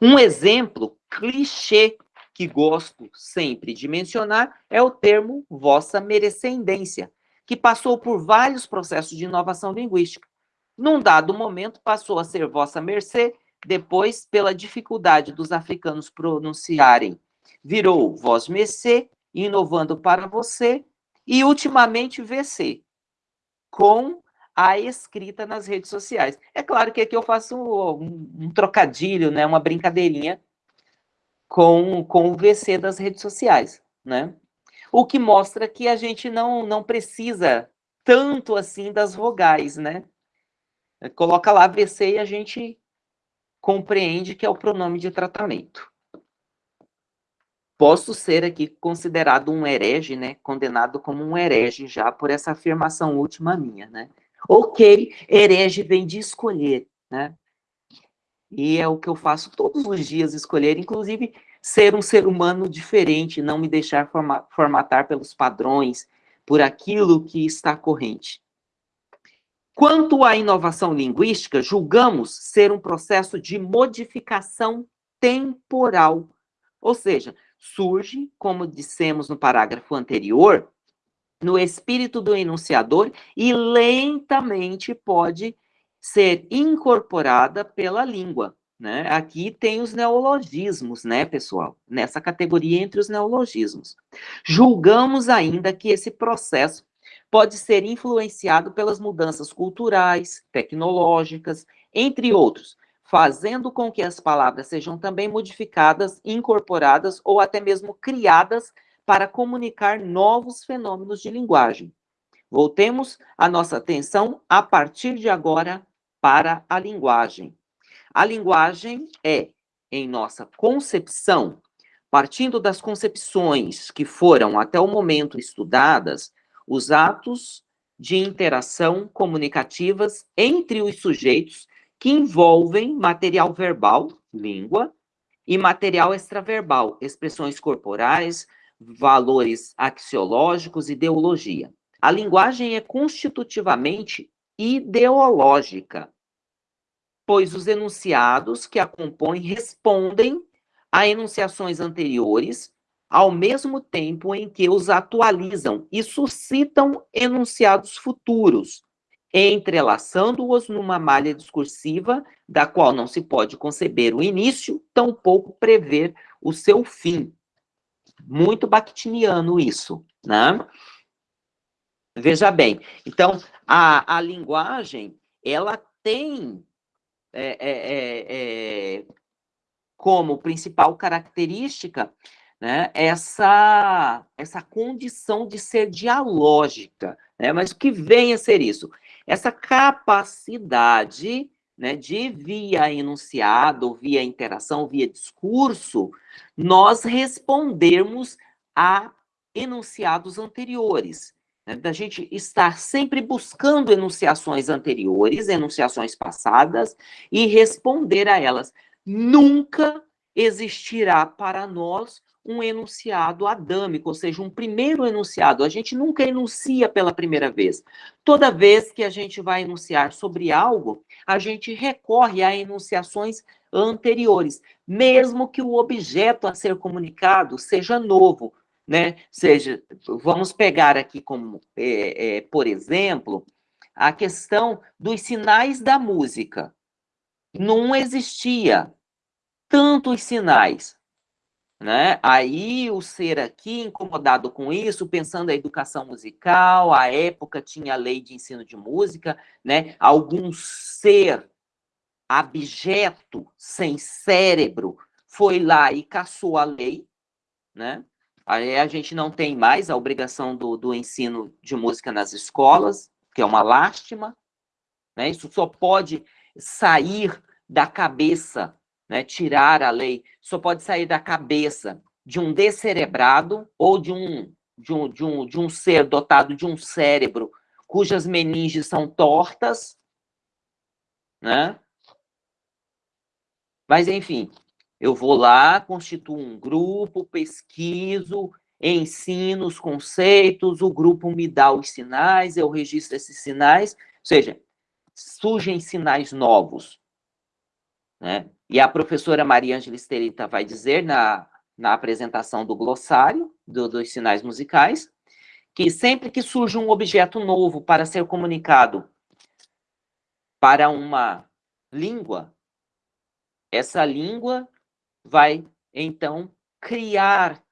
Um exemplo clichê que gosto sempre de mencionar é o termo vossa merecendência, que passou por vários processos de inovação linguística. Num dado momento, passou a ser vossa mercê, depois, pela dificuldade dos africanos pronunciarem virou voz MEC, inovando para você, e ultimamente VC, com a escrita nas redes sociais. É claro que aqui eu faço um, um trocadilho, né, uma brincadeirinha com, com o VC das redes sociais, né? O que mostra que a gente não, não precisa tanto assim das vogais, né? Coloca lá VC e a gente compreende que é o pronome de tratamento posso ser aqui considerado um herege, né? Condenado como um herege já por essa afirmação última minha, né? Ok, herege vem de escolher, né? E é o que eu faço todos os dias, escolher, inclusive ser um ser humano diferente, não me deixar formatar pelos padrões, por aquilo que está corrente. Quanto à inovação linguística, julgamos ser um processo de modificação temporal, ou seja, surge, como dissemos no parágrafo anterior, no espírito do enunciador e lentamente pode ser incorporada pela língua. Né? Aqui tem os neologismos, né, pessoal? Nessa categoria entre os neologismos. Julgamos ainda que esse processo pode ser influenciado pelas mudanças culturais, tecnológicas, entre outros, fazendo com que as palavras sejam também modificadas, incorporadas ou até mesmo criadas para comunicar novos fenômenos de linguagem. Voltemos a nossa atenção a partir de agora para a linguagem. A linguagem é, em nossa concepção, partindo das concepções que foram até o momento estudadas, os atos de interação comunicativas entre os sujeitos que envolvem material verbal, língua, e material extraverbal, expressões corporais, valores axiológicos, ideologia. A linguagem é constitutivamente ideológica, pois os enunciados que a compõem respondem a enunciações anteriores, ao mesmo tempo em que os atualizam e suscitam enunciados futuros, entrelaçando-os numa malha discursiva da qual não se pode conceber o início, tampouco prever o seu fim. Muito bakhtiniano isso, né? Veja bem, então, a, a linguagem, ela tem é, é, é, é como principal característica né, essa, essa condição de ser dialógica. Né? Mas o que vem a ser isso? Essa capacidade né, de, via enunciado, via interação, via discurso, nós respondermos a enunciados anteriores. Né, da gente estar sempre buscando enunciações anteriores, enunciações passadas, e responder a elas. Nunca existirá para nós um enunciado adâmico, ou seja, um primeiro enunciado. A gente nunca enuncia pela primeira vez. Toda vez que a gente vai enunciar sobre algo, a gente recorre a enunciações anteriores, mesmo que o objeto a ser comunicado seja novo, né? Seja, vamos pegar aqui como, é, é, por exemplo, a questão dos sinais da música. Não existia tantos sinais né? Aí o ser aqui, incomodado com isso, pensando a educação musical, a época tinha a lei de ensino de música, né? Algum ser abjeto, sem cérebro, foi lá e caçou a lei, né? Aí a gente não tem mais a obrigação do, do ensino de música nas escolas, que é uma lástima, né? Isso só pode sair da cabeça né, tirar a lei, só pode sair da cabeça de um descerebrado ou de um, de um, de um, de um ser dotado de um cérebro cujas meninges são tortas, né? Mas, enfim, eu vou lá, constituo um grupo, pesquiso, ensino os conceitos, o grupo me dá os sinais, eu registro esses sinais, ou seja, surgem sinais novos. Né? E a professora Maria Ângela Esterita vai dizer na, na apresentação do glossário do, dos sinais musicais, que sempre que surge um objeto novo para ser comunicado para uma língua, essa língua vai, então, criar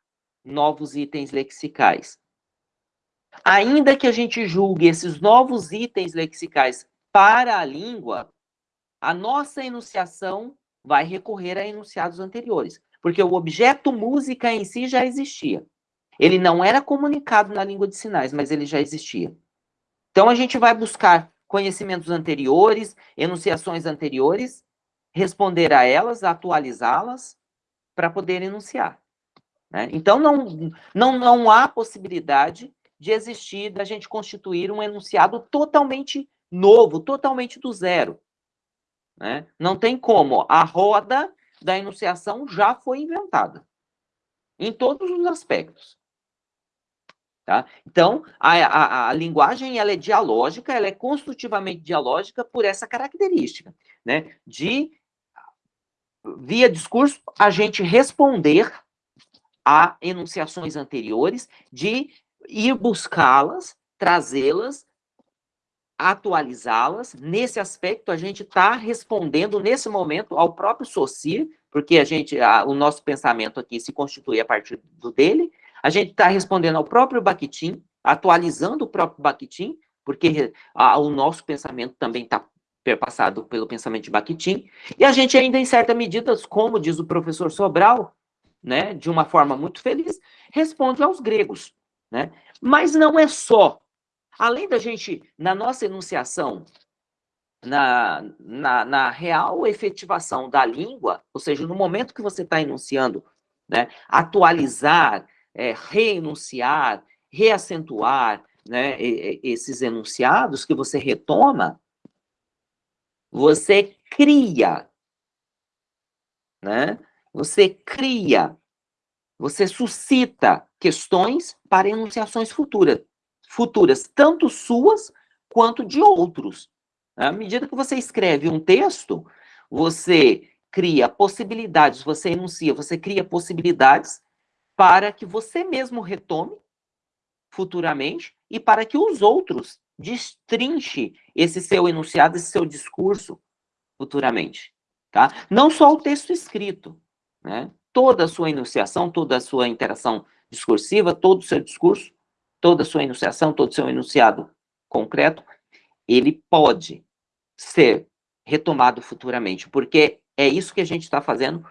novos itens lexicais. Ainda que a gente julgue esses novos itens lexicais para a língua, a nossa enunciação vai recorrer a enunciados anteriores, porque o objeto música em si já existia. Ele não era comunicado na língua de sinais, mas ele já existia. Então a gente vai buscar conhecimentos anteriores, enunciações anteriores, responder a elas, atualizá-las, para poder enunciar. Né? Então não, não, não há possibilidade de existir, da gente constituir um enunciado totalmente novo, totalmente do zero. Né? Não tem como. A roda da enunciação já foi inventada. Em todos os aspectos. Tá? Então, a, a, a, linguagem ela é dialógica, ela é construtivamente dialógica por essa característica, né? De, via discurso, a gente responder a enunciações anteriores, de ir buscá-las, trazê-las atualizá-las. Nesse aspecto, a gente está respondendo, nesse momento, ao próprio Saussure, porque a gente, a, o nosso pensamento aqui se constitui a partir do dele, a gente está respondendo ao próprio Bakhtin, atualizando o próprio Bakhtin, porque a, o nosso pensamento também está perpassado pelo pensamento de Bakhtin, e a gente ainda, em certa medida, como diz o professor Sobral, né, de uma forma muito feliz, responde aos gregos, né? Mas não é só. Além da gente, na nossa enunciação, na, na, na real efetivação da língua, ou seja, no momento que você está enunciando, né, atualizar, é, reenunciar, reacentuar né, esses enunciados que você retoma, você cria, né? Você cria, você suscita questões para enunciações futuras, futuras, tanto suas quanto de outros. À medida que você escreve um texto, você cria possibilidades, você enuncia, você cria possibilidades para que você mesmo retome futuramente e para que os outros destrinche esse seu enunciado, esse seu discurso futuramente, tá? Não só o texto escrito, né? Toda a sua enunciação, toda a sua interação discursiva, todo o seu discurso, toda a sua enunciação, todo o seu enunciado concreto, ele pode ser retomado futuramente, porque é isso que a gente está fazendo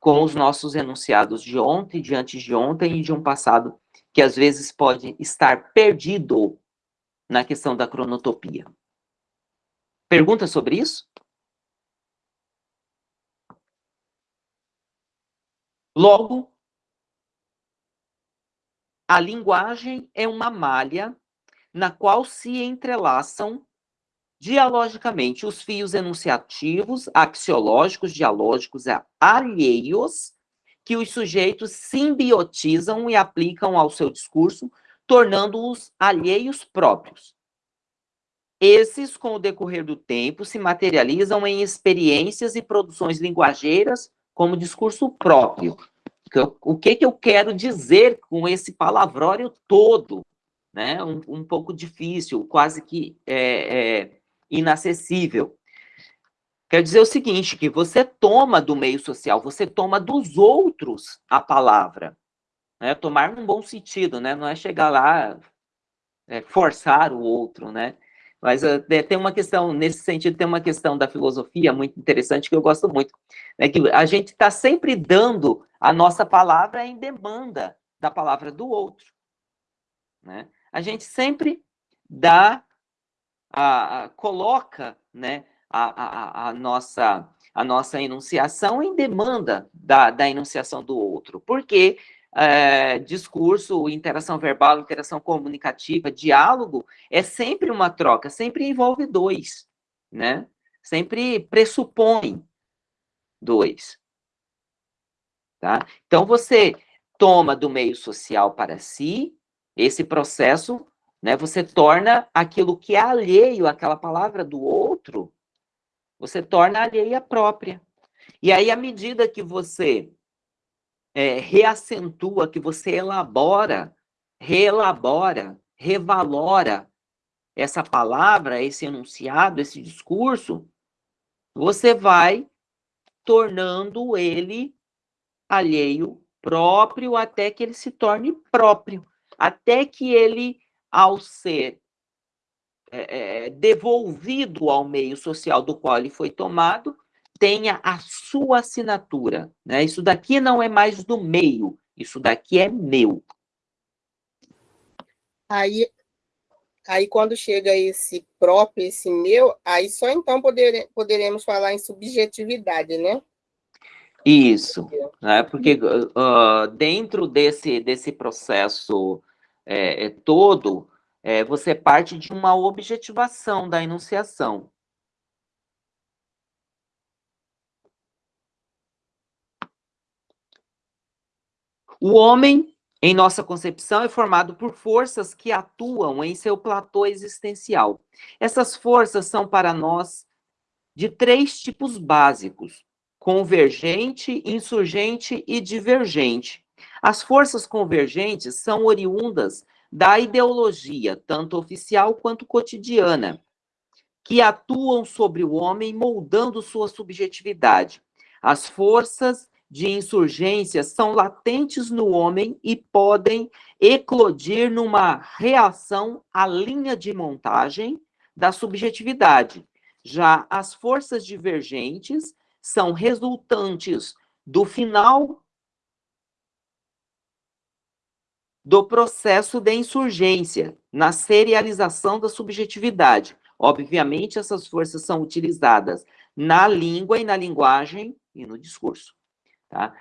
com os nossos enunciados de ontem, de antes de ontem e de um passado que às vezes pode estar perdido na questão da cronotopia. Pergunta sobre isso? Logo, a linguagem é uma malha na qual se entrelaçam dialogicamente os fios enunciativos, axiológicos, dialógicos alheios, que os sujeitos simbiotizam e aplicam ao seu discurso, tornando-os alheios próprios. Esses, com o decorrer do tempo, se materializam em experiências e produções linguageiras como discurso próprio. O que, que eu quero dizer com esse palavrório todo? Né? Um, um pouco difícil, quase que é, é, inacessível. Quer dizer o seguinte, que você toma do meio social, você toma dos outros a palavra. Né? Tomar num bom sentido, né? Não é chegar lá, é, forçar o outro, né? Mas uh, tem uma questão, nesse sentido, tem uma questão da filosofia muito interessante que eu gosto muito. É que a gente está sempre dando a nossa palavra em demanda da palavra do outro. Né? A gente sempre dá a, a, coloca né, a, a, a, nossa, a nossa enunciação em demanda da, da enunciação do outro, porque é, discurso, interação verbal, interação comunicativa, diálogo, é sempre uma troca, sempre envolve dois, né? Sempre pressupõe dois. Tá? Então, você toma do meio social para si, esse processo né? Você torna aquilo que é alheio àquela palavra do outro, você torna alheia própria. E aí, à medida que você é, reacentua, que você elabora, reelabora, revalora essa palavra, esse enunciado, esse discurso, você vai tornando ele alheio próprio até que ele se torne próprio, até que ele ao ser é, é, devolvido ao meio social do qual ele foi tomado, tenha a sua assinatura. Né? Isso daqui não é mais do meio, isso daqui é meu. Aí, aí quando chega esse próprio, esse meu, aí só então poder, poderemos falar em subjetividade, né? Isso, né? porque uh, dentro desse, desse processo é, é, todo, é, você parte de uma objetivação da enunciação. O homem, em nossa concepção, é formado por forças que atuam em seu platô existencial. Essas forças são para nós de três tipos básicos: convergente, insurgente e divergente. As forças convergentes são oriundas da ideologia, tanto oficial quanto cotidiana, que atuam sobre o homem moldando sua subjetividade. As forças de insurgência são latentes no homem e podem eclodir numa reação à linha de montagem da subjetividade. Já as forças divergentes são resultantes do final do processo de insurgência, na serialização da subjetividade. Obviamente, essas forças são utilizadas na língua e na linguagem e no discurso. Tá?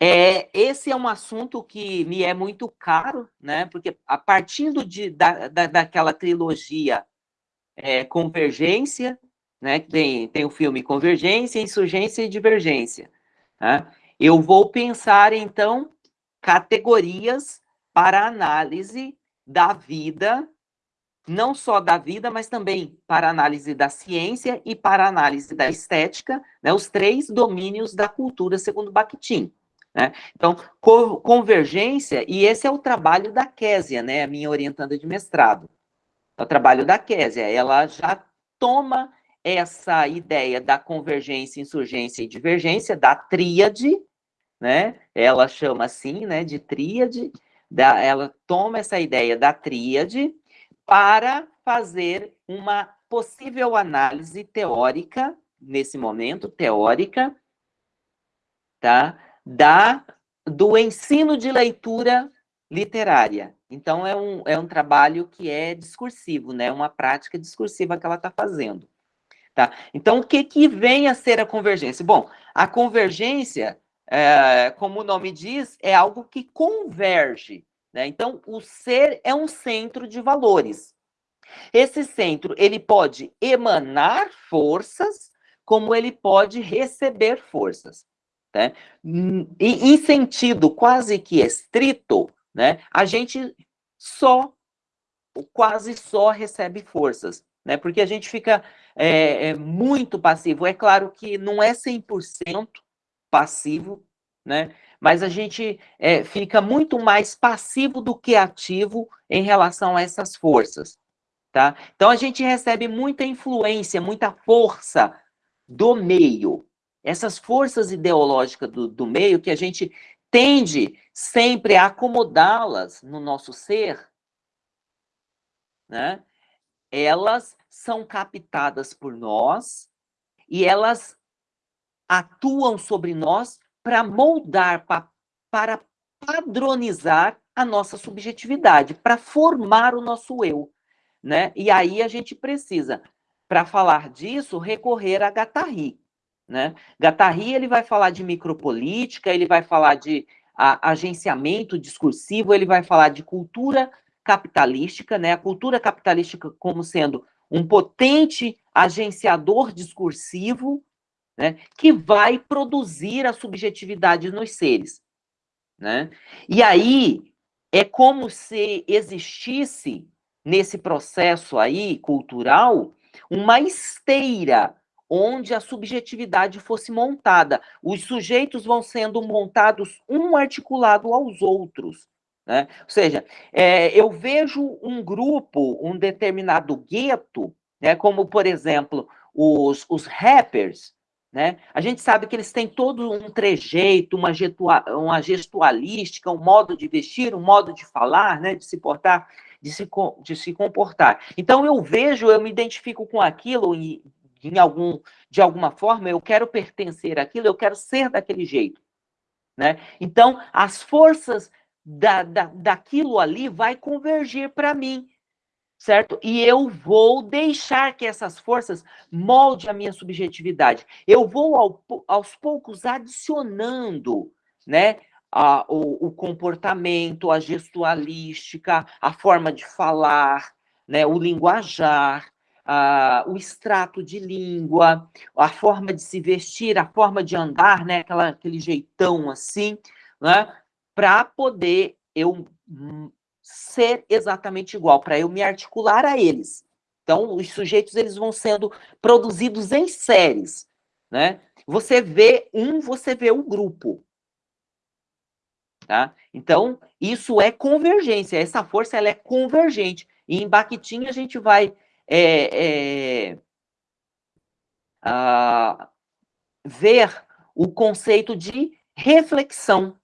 É, esse é um assunto que me é muito caro, né? porque a partir de, da, da, daquela trilogia é, Convergência, né? tem, tem o filme Convergência, Insurgência e Divergência. Tá? Eu vou pensar, então, categorias para análise da vida não só da vida, mas também para análise da ciência e para análise da estética, né, os três domínios da cultura, segundo Bakhtin. Né? Então, co convergência, e esse é o trabalho da Késia, né, a minha orientanda de mestrado. É o trabalho da Késia, ela já toma essa ideia da convergência, insurgência e divergência, da tríade, né? Ela chama assim, né, de tríade, da, ela toma essa ideia da tríade, para fazer uma possível análise teórica, nesse momento, teórica, tá? da, do ensino de leitura literária. Então, é um, é um trabalho que é discursivo, né? uma prática discursiva que ela está fazendo. Tá? Então, o que, que vem a ser a convergência? Bom, a convergência, é, como o nome diz, é algo que converge né? Então, o ser é um centro de valores. Esse centro, ele pode emanar forças, como ele pode receber forças. Né? E, em sentido quase que estrito, né, a gente só, quase só recebe forças, né? porque a gente fica é, é muito passivo. É claro que não é 100% passivo, né? Mas a gente é, fica muito mais passivo do que ativo em relação a essas forças. Tá? Então, a gente recebe muita influência, muita força do meio. Essas forças ideológicas do, do meio que a gente tende sempre a acomodá-las no nosso ser, né? elas são captadas por nós e elas atuam sobre nós para moldar, pra, para padronizar a nossa subjetividade, para formar o nosso eu. Né? E aí a gente precisa, para falar disso, recorrer a Guattari. Né? Guattari ele vai falar de micropolítica, ele vai falar de a, agenciamento discursivo, ele vai falar de cultura capitalística, né? a cultura capitalística como sendo um potente agenciador discursivo né, que vai produzir a subjetividade nos seres. Né? E aí é como se existisse nesse processo aí cultural uma esteira onde a subjetividade fosse montada. Os sujeitos vão sendo montados um articulado aos outros. Né? Ou seja, é, eu vejo um grupo, um determinado gueto, né, como, por exemplo, os, os rappers, né? A gente sabe que eles têm todo um trejeito, uma, uma gestualística, um modo de vestir, um modo de falar, né? de se portar, de se, de se comportar. Então, eu vejo, eu me identifico com aquilo e, em algum, de alguma forma, eu quero pertencer àquilo, eu quero ser daquele jeito. Né? Então, as forças da, da, daquilo ali vai convergir para mim certo? E eu vou deixar que essas forças molde a minha subjetividade. Eu vou ao, aos poucos adicionando, né? A, o, o, comportamento, a gestualística, a forma de falar, né, o linguajar, a, o extrato de língua, a forma de se vestir, a forma de andar, né, aquela, aquele jeitão assim, né, para poder eu ser exatamente igual, para eu me articular a eles. Então, os sujeitos eles vão sendo produzidos em séries, né? Você vê um, você vê o grupo. Tá? Então, isso é convergência, essa força ela é convergente. E em Bakhtin a gente vai é, é, a, ver o conceito de reflexão,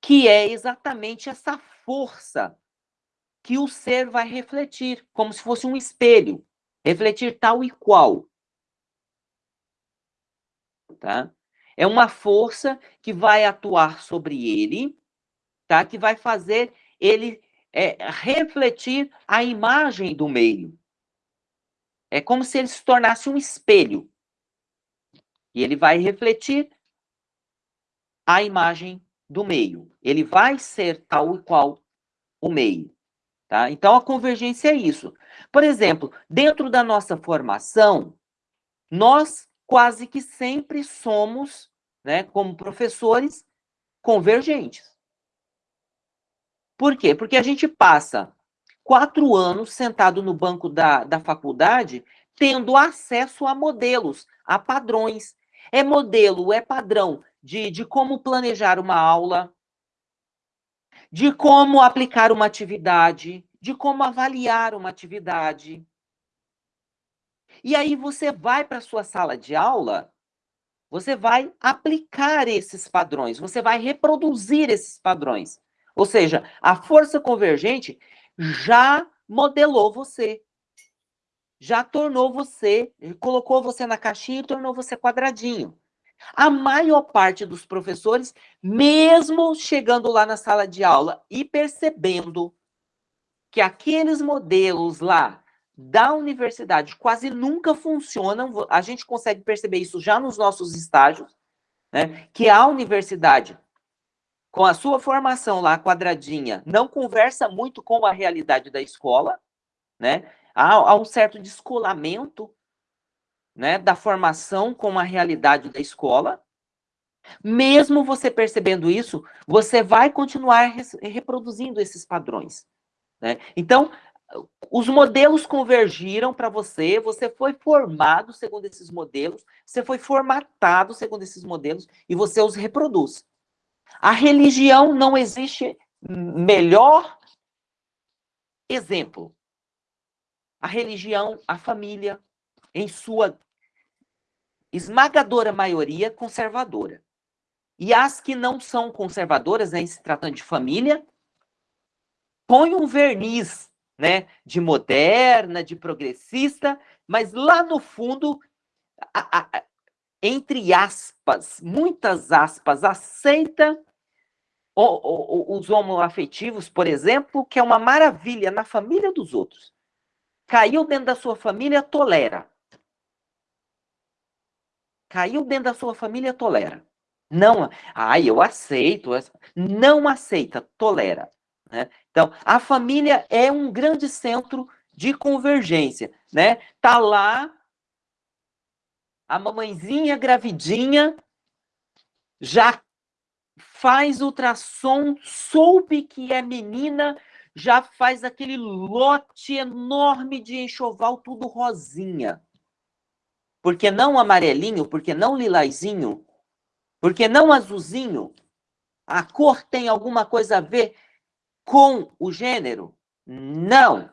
que é exatamente essa força que o ser vai refletir, como se fosse um espelho, refletir tal e qual. Tá? É uma força que vai atuar sobre ele, tá? que vai fazer ele é, refletir a imagem do meio. É como se ele se tornasse um espelho. E ele vai refletir a imagem do meio. Ele vai ser tal e qual o meio. Tá? Então, a convergência é isso. Por exemplo, dentro da nossa formação, nós quase que sempre somos, né, como professores, convergentes. Por quê? Porque a gente passa quatro anos sentado no banco da, da faculdade, tendo acesso a modelos, a padrões. É modelo, é padrão de, de como planejar uma aula, de como aplicar uma atividade, de como avaliar uma atividade. E aí você vai para a sua sala de aula, você vai aplicar esses padrões, você vai reproduzir esses padrões. Ou seja, a força convergente já modelou você, já tornou você, colocou você na caixinha e tornou você quadradinho. A maior parte dos professores, mesmo chegando lá na sala de aula e percebendo que aqueles modelos lá da universidade quase nunca funcionam, a gente consegue perceber isso já nos nossos estágios, né? Que a universidade, com a sua formação lá quadradinha, não conversa muito com a realidade da escola, né? Há, há um certo descolamento né, da formação com a realidade da escola. Mesmo você percebendo isso, você vai continuar reproduzindo esses padrões. Né? Então, os modelos convergiram para você, você foi formado segundo esses modelos, você foi formatado segundo esses modelos e você os reproduz. A religião não existe melhor exemplo. A religião, a família, em sua esmagadora maioria conservadora. E as que não são conservadoras, né, se tratando de família, põe um verniz né, de moderna, de progressista, mas lá no fundo, a, a, entre aspas, muitas aspas, aceita o, o, os homoafetivos, por exemplo, que é uma maravilha na família dos outros. Caiu dentro da sua família, tolera. Caiu dentro da sua família, tolera. Não, ai, eu aceito. Não aceita, tolera. Né? Então, a família é um grande centro de convergência, né? Tá lá a mamãezinha gravidinha já faz ultrassom, soube que é menina, já faz aquele lote enorme de enxoval tudo rosinha. Por que não amarelinho? Por que não lilazinho? Por que não azulzinho? A cor tem alguma coisa a ver com o gênero? Não.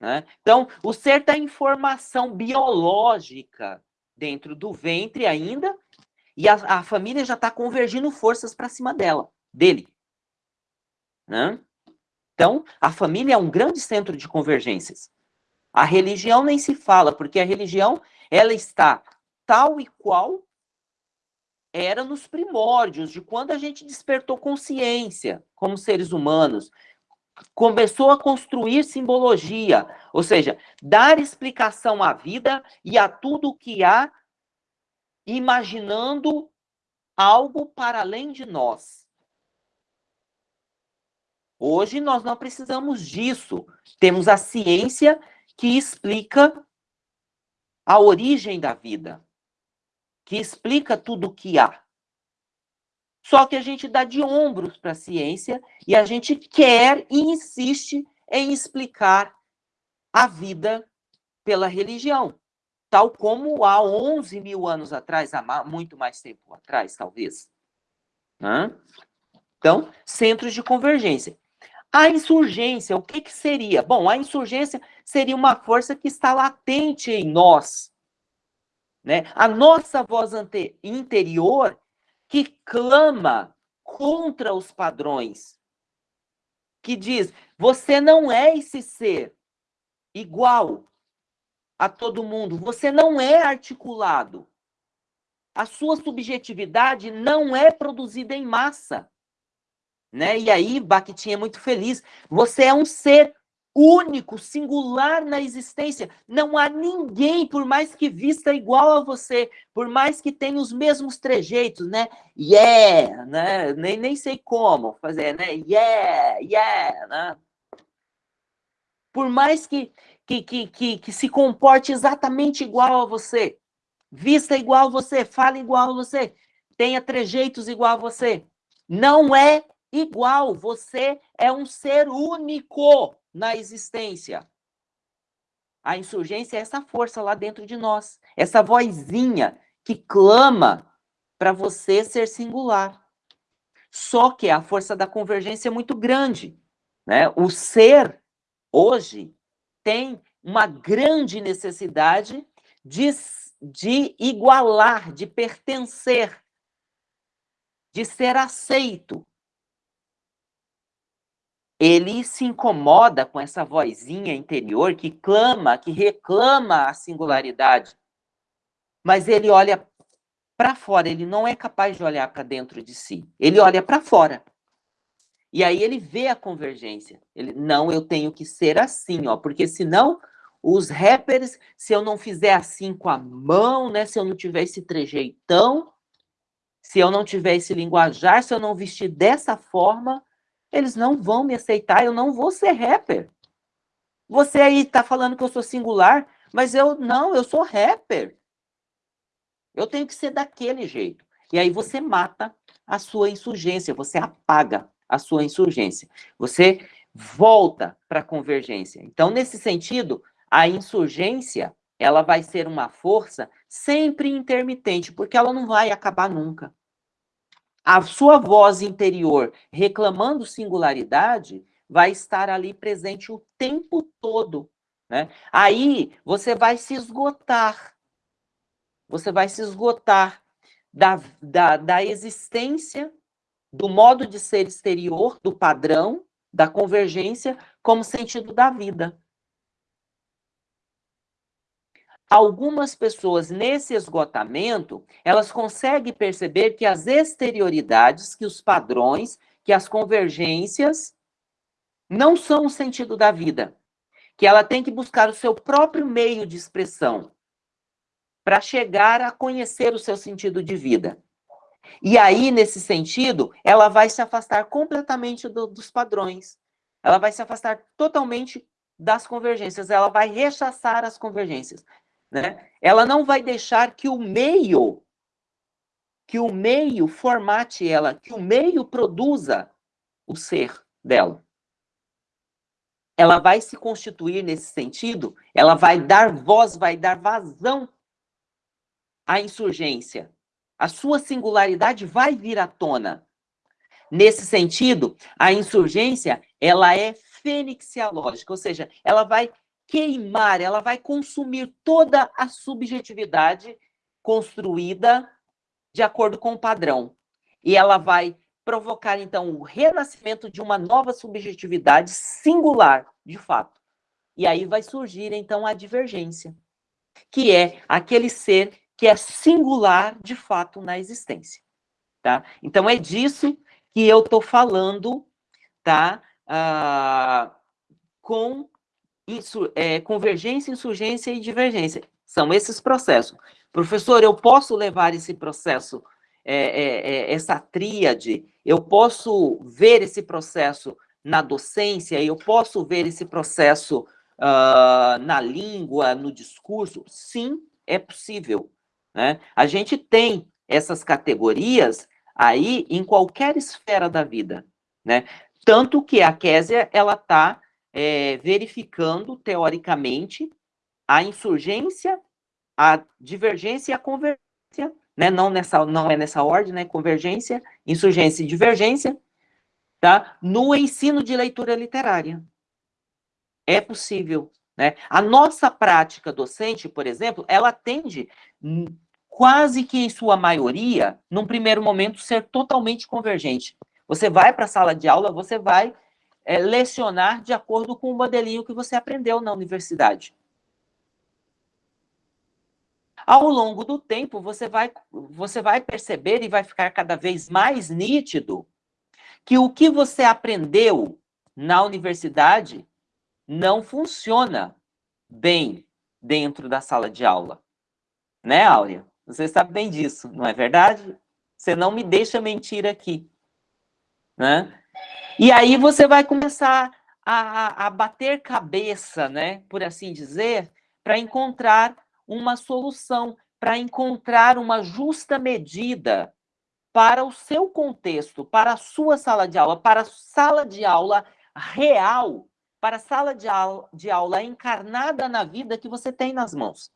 Né? Então, o ser tem informação biológica dentro do ventre ainda, e a, a família já está convergindo forças para cima dela, dele. Né? Então, a família é um grande centro de convergências. A religião nem se fala, porque a religião ela está tal e qual era nos primórdios, de quando a gente despertou consciência como seres humanos, começou a construir simbologia, ou seja, dar explicação à vida e a tudo o que há, imaginando algo para além de nós. Hoje nós não precisamos disso. Temos a ciência que explica a origem da vida, que explica tudo o que há. Só que a gente dá de ombros para a ciência e a gente quer e insiste em explicar a vida pela religião, tal como há 11 mil anos atrás, há muito mais tempo atrás, talvez. Então, centros de convergência. A insurgência, o que, que seria? Bom, a insurgência seria uma força que está latente em nós, né? A nossa voz interior que clama contra os padrões, que diz: você não é esse ser igual a todo mundo, você não é articulado. A sua subjetividade não é produzida em massa. Né? E aí, Bakhtin é muito feliz. Você é um ser único, singular na existência. Não há ninguém, por mais que vista igual a você, por mais que tenha os mesmos trejeitos, né? Yeah, né? Nem, nem sei como fazer, né? Yeah, yeah, né? Por mais que, que, que, que, que se comporte exatamente igual a você, vista igual a você, fale igual a você, tenha trejeitos igual a você. Não é igual, você é um ser único na existência. A insurgência é essa força lá dentro de nós, essa vozinha que clama para você ser singular. Só que a força da convergência é muito grande. Né? O ser, hoje, tem uma grande necessidade de, de igualar, de pertencer, de ser aceito ele se incomoda com essa vozinha interior que clama, que reclama a singularidade. Mas ele olha para fora, ele não é capaz de olhar para dentro de si. Ele olha para fora. E aí ele vê a convergência. Ele, não, eu tenho que ser assim, ó, porque senão os rappers, se eu não fizer assim com a mão, né, se eu não tiver esse trejeitão, se eu não tiver esse linguajar, se eu não vestir dessa forma, eles não vão me aceitar, eu não vou ser rapper. Você aí está falando que eu sou singular, mas eu não, eu sou rapper. Eu tenho que ser daquele jeito. E aí você mata a sua insurgência, você apaga a sua insurgência. Você volta para a convergência. Então, nesse sentido, a insurgência, ela vai ser uma força sempre intermitente, porque ela não vai acabar nunca a sua voz interior reclamando singularidade vai estar ali presente o tempo todo. Né? Aí você vai se esgotar. Você vai se esgotar da, da, da existência, do modo de ser exterior, do padrão, da convergência, como sentido da vida. Algumas pessoas nesse esgotamento, elas conseguem perceber que as exterioridades, que os padrões, que as convergências não são o sentido da vida, que ela tem que buscar o seu próprio meio de expressão para chegar a conhecer o seu sentido de vida. E aí, nesse sentido, ela vai se afastar completamente do, dos padrões. Ela vai se afastar totalmente das convergências, ela vai rechaçar as convergências né? Ela não vai deixar que o meio que o meio formate ela, que o meio produza o ser dela. Ela vai se constituir nesse sentido, ela vai dar voz, vai dar vazão à insurgência. A sua singularidade vai vir à tona. Nesse sentido, a insurgência, ela é fênixialógica, ou seja, ela vai queimar, ela vai consumir toda a subjetividade construída de acordo com o padrão. E ela vai provocar, então, o renascimento de uma nova subjetividade singular, de fato. E aí vai surgir, então, a divergência, que é aquele ser que é singular, de fato, na existência. Tá? Então, é disso que eu estou falando, tá? Ah, com isso, é, convergência, insurgência e divergência. São esses processos. Professor, eu posso levar esse processo, é, é, é, essa tríade, eu posso ver esse processo na docência, eu posso ver esse processo uh, na língua, no discurso? Sim, é possível. Né? A gente tem essas categorias aí em qualquer esfera da vida. Né? Tanto que a Késia, ela está é, verificando, teoricamente, a insurgência, a divergência e a convergência, né? não, nessa, não é nessa ordem, né? convergência, insurgência e divergência, tá? no ensino de leitura literária. É possível. Né? A nossa prática docente, por exemplo, ela tende quase que em sua maioria, num primeiro momento, ser totalmente convergente. Você vai para a sala de aula, você vai é, lecionar de acordo com o modelinho que você aprendeu na universidade. Ao longo do tempo, você vai, você vai perceber e vai ficar cada vez mais nítido que o que você aprendeu na universidade não funciona bem dentro da sala de aula. Né, Áurea? Você sabe bem disso, não é verdade? Você não me deixa mentir aqui. Né? E aí você vai começar a, a bater cabeça, né, por assim dizer, para encontrar uma solução, para encontrar uma justa medida para o seu contexto, para a sua sala de aula, para a sala de aula real, para a sala de aula, de aula encarnada na vida que você tem nas mãos.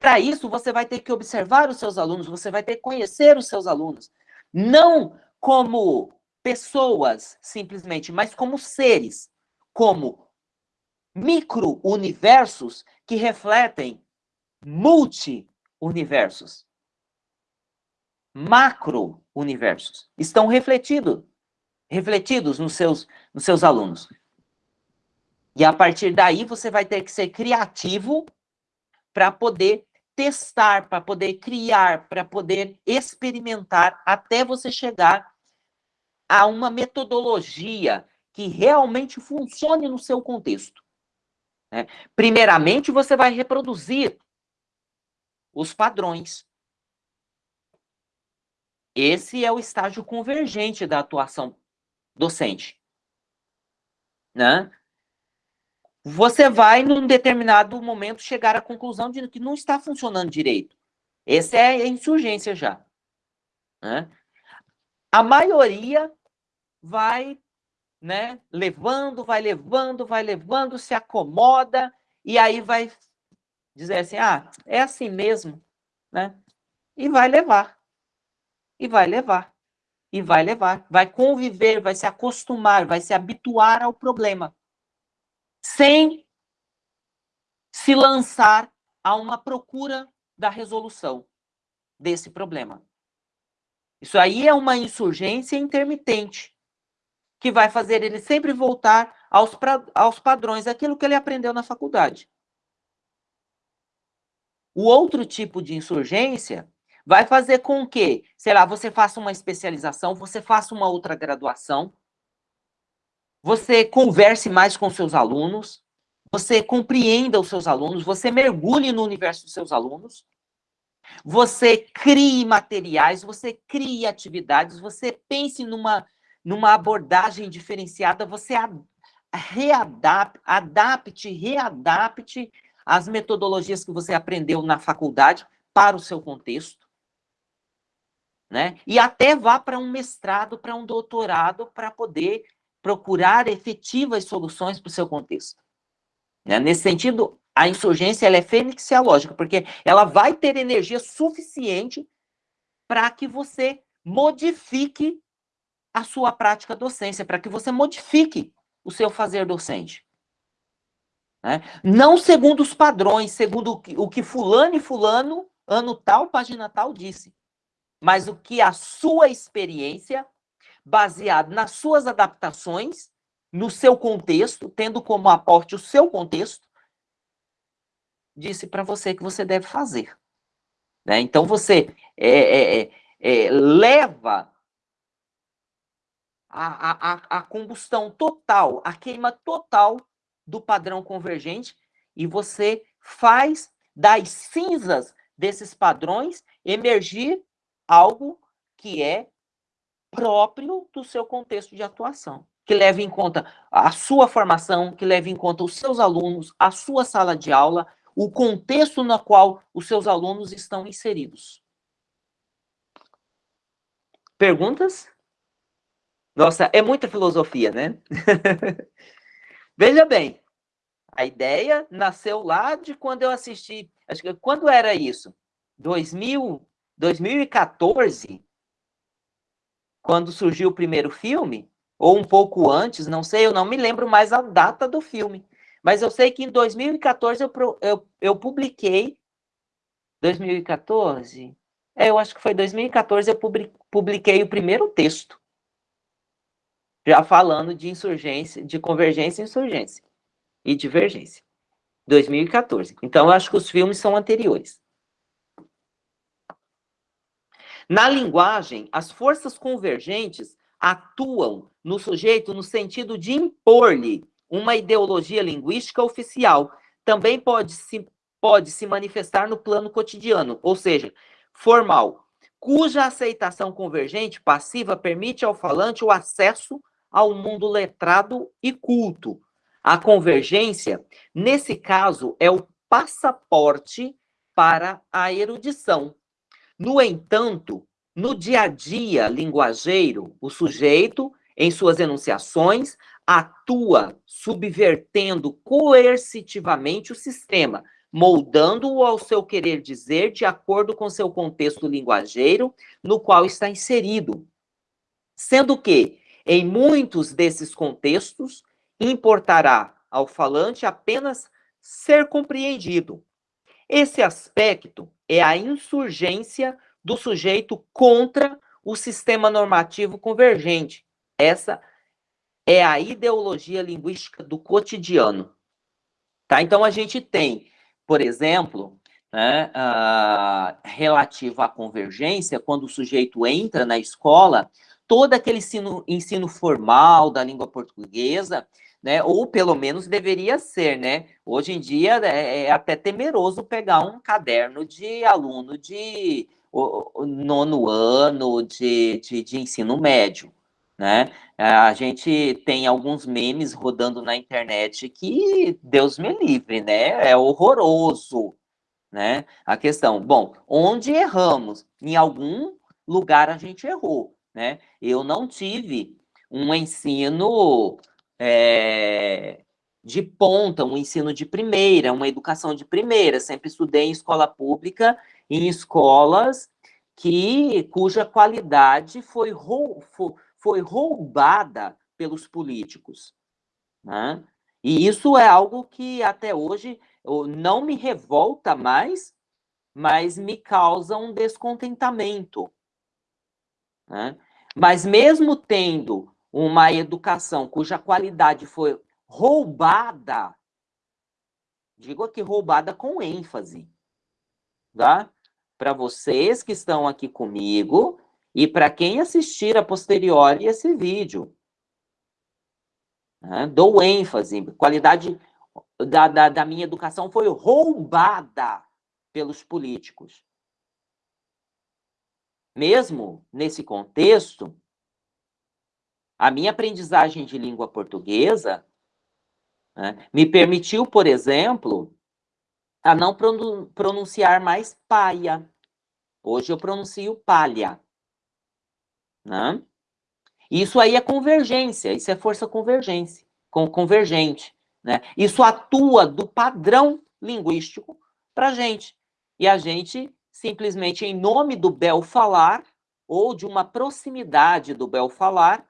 Para isso, você vai ter que observar os seus alunos, você vai ter que conhecer os seus alunos. Não como pessoas, simplesmente, mas como seres, como micro-universos que refletem multi-universos. Macro-universos. Estão refletidos, refletidos nos seus, nos seus alunos. E a partir daí, você vai ter que ser criativo para poder testar, para poder criar, para poder experimentar, até você chegar a uma metodologia que realmente funcione no seu contexto. Né? Primeiramente, você vai reproduzir os padrões. Esse é o estágio convergente da atuação docente. Né? Você vai, num determinado momento, chegar à conclusão de que não está funcionando direito. Essa é a insurgência já. Né? A maioria vai, né, levando, vai levando, vai levando, se acomoda, e aí vai dizer assim, ah, é assim mesmo, né? E vai levar. E vai levar. E vai levar. Vai conviver, vai se acostumar, vai se habituar ao problema. Sem se lançar a uma procura da resolução desse problema. Isso aí é uma insurgência intermitente que vai fazer ele sempre voltar aos, pra, aos padrões, aquilo que ele aprendeu na faculdade. O outro tipo de insurgência vai fazer com que, sei lá, você faça uma especialização, você faça uma outra graduação, você converse mais com seus alunos, você compreenda os seus alunos, você mergulhe no universo dos seus alunos, você crie materiais, você crie atividades, você pense numa numa abordagem diferenciada, você readapte, adapte, readapte as metodologias que você aprendeu na faculdade para o seu contexto. Né? E até vá para um mestrado, para um doutorado, para poder procurar efetivas soluções para o seu contexto. Né? Nesse sentido, a insurgência ela é fênixiológica, porque ela vai ter energia suficiente para que você modifique a sua prática docência, para que você modifique o seu fazer docente. Né? Não segundo os padrões, segundo o que, o que fulano e fulano, ano tal, página tal, disse, mas o que a sua experiência, baseado nas suas adaptações, no seu contexto, tendo como aporte o seu contexto, disse para você que você deve fazer. Né? Então, você é, é, é, é leva a, a, a combustão total, a queima total do padrão convergente e você faz das cinzas desses padrões emergir algo que é próprio do seu contexto de atuação, que leve em conta a sua formação, que leve em conta os seus alunos, a sua sala de aula, o contexto no qual os seus alunos estão inseridos. Perguntas? Nossa, é muita filosofia, né? Veja bem, a ideia nasceu lá de quando eu assisti, acho que quando era isso? 2000, 2014, quando surgiu o primeiro filme, ou um pouco antes, não sei, eu não me lembro mais a data do filme, mas eu sei que em 2014 eu, eu, eu publiquei 2014? É, eu acho que foi 2014 eu publiquei o primeiro texto. Já falando de insurgência, de convergência e insurgência. E divergência. 2014. Então, eu acho que os filmes são anteriores. Na linguagem, as forças convergentes atuam no sujeito no sentido de impor-lhe uma ideologia linguística oficial. Também pode se, pode se manifestar no plano cotidiano, ou seja, formal, cuja aceitação convergente passiva permite ao falante o acesso ao mundo letrado e culto. A convergência, nesse caso, é o passaporte para a erudição. No entanto, no dia a dia linguageiro, o sujeito, em suas enunciações, atua subvertendo coercitivamente o sistema, moldando-o ao seu querer dizer de acordo com seu contexto linguageiro no qual está inserido. Sendo que, em muitos desses contextos, importará ao falante apenas ser compreendido. Esse aspecto é a insurgência do sujeito contra o sistema normativo convergente. Essa é a ideologia linguística do cotidiano. Tá? Então, a gente tem por exemplo, né, uh, relativo à convergência, quando o sujeito entra na escola, todo aquele ensino, ensino formal da língua portuguesa, né, ou pelo menos deveria ser, né? Hoje em dia é, é até temeroso pegar um caderno de aluno de nono ano de, de, de ensino médio, né? A gente tem alguns memes rodando na internet que Deus me livre, né? É horroroso, né? A questão, bom, onde erramos? Em algum lugar a gente errou, né? Eu não tive um ensino é, de ponta, um ensino de primeira, uma educação de primeira. Sempre estudei em escola pública, em escolas que cuja qualidade foi, foi foi roubada pelos políticos. Né? E isso é algo que até hoje não me revolta mais, mas me causa um descontentamento. Né? Mas mesmo tendo uma educação cuja qualidade foi roubada, digo aqui roubada com ênfase, tá? Para vocês que estão aqui comigo, e para quem assistir a posteriori esse vídeo. Né? Dou ênfase, qualidade da, da, da minha educação foi roubada pelos políticos. Mesmo nesse contexto, a minha aprendizagem de língua portuguesa né, me permitiu, por exemplo, a não pronunciar mais paia. Hoje eu pronuncio palha. Né? Isso aí é convergência, isso é força convergência, com, convergente. Né? Isso atua do padrão linguístico para a gente. E a gente, simplesmente em nome do bel falar, ou de uma proximidade do bel falar,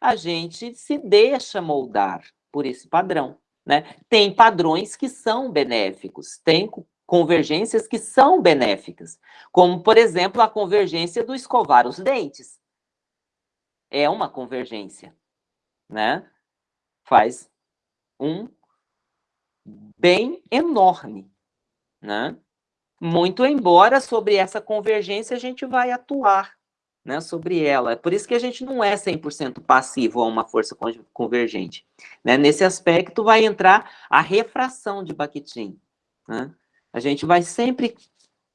a gente se deixa moldar por esse padrão. Né? Tem padrões que são benéficos, tem convergências que são benéficas, como, por exemplo, a convergência do escovar os dentes é uma convergência, né? Faz um bem enorme, né? Muito embora sobre essa convergência a gente vai atuar, né, sobre ela. É por isso que a gente não é 100% passivo a uma força convergente. Né? Nesse aspecto vai entrar a refração de Bakhtin. Né? A gente vai sempre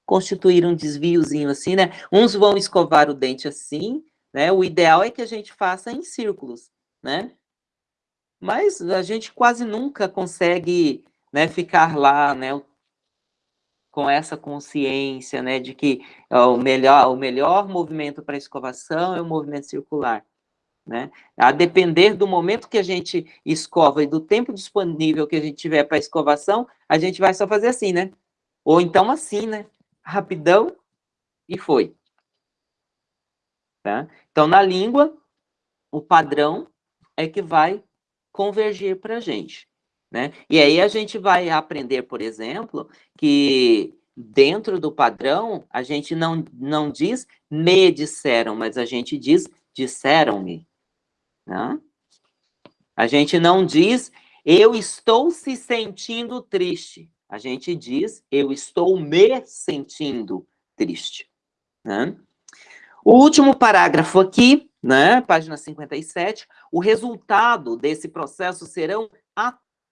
constituir um desviozinho assim, né? Uns vão escovar o dente assim, né? O ideal é que a gente faça em círculos, né? Mas a gente quase nunca consegue né, ficar lá, né, com essa consciência, né, de que ó, o melhor, o melhor movimento para escovação é o movimento circular, né? A depender do momento que a gente escova e do tempo disponível que a gente tiver para escovação, a gente vai só fazer assim, né? Ou então assim, né? Rapidão e foi. Tá? Então, na língua, o padrão é que vai convergir para a gente. Né? E aí a gente vai aprender, por exemplo, que dentro do padrão, a gente não, não diz me disseram, mas a gente diz disseram-me. Né? A gente não diz eu estou se sentindo triste. A gente diz eu estou me sentindo triste. Né? O último parágrafo aqui, né, página 57, o resultado desse processo serão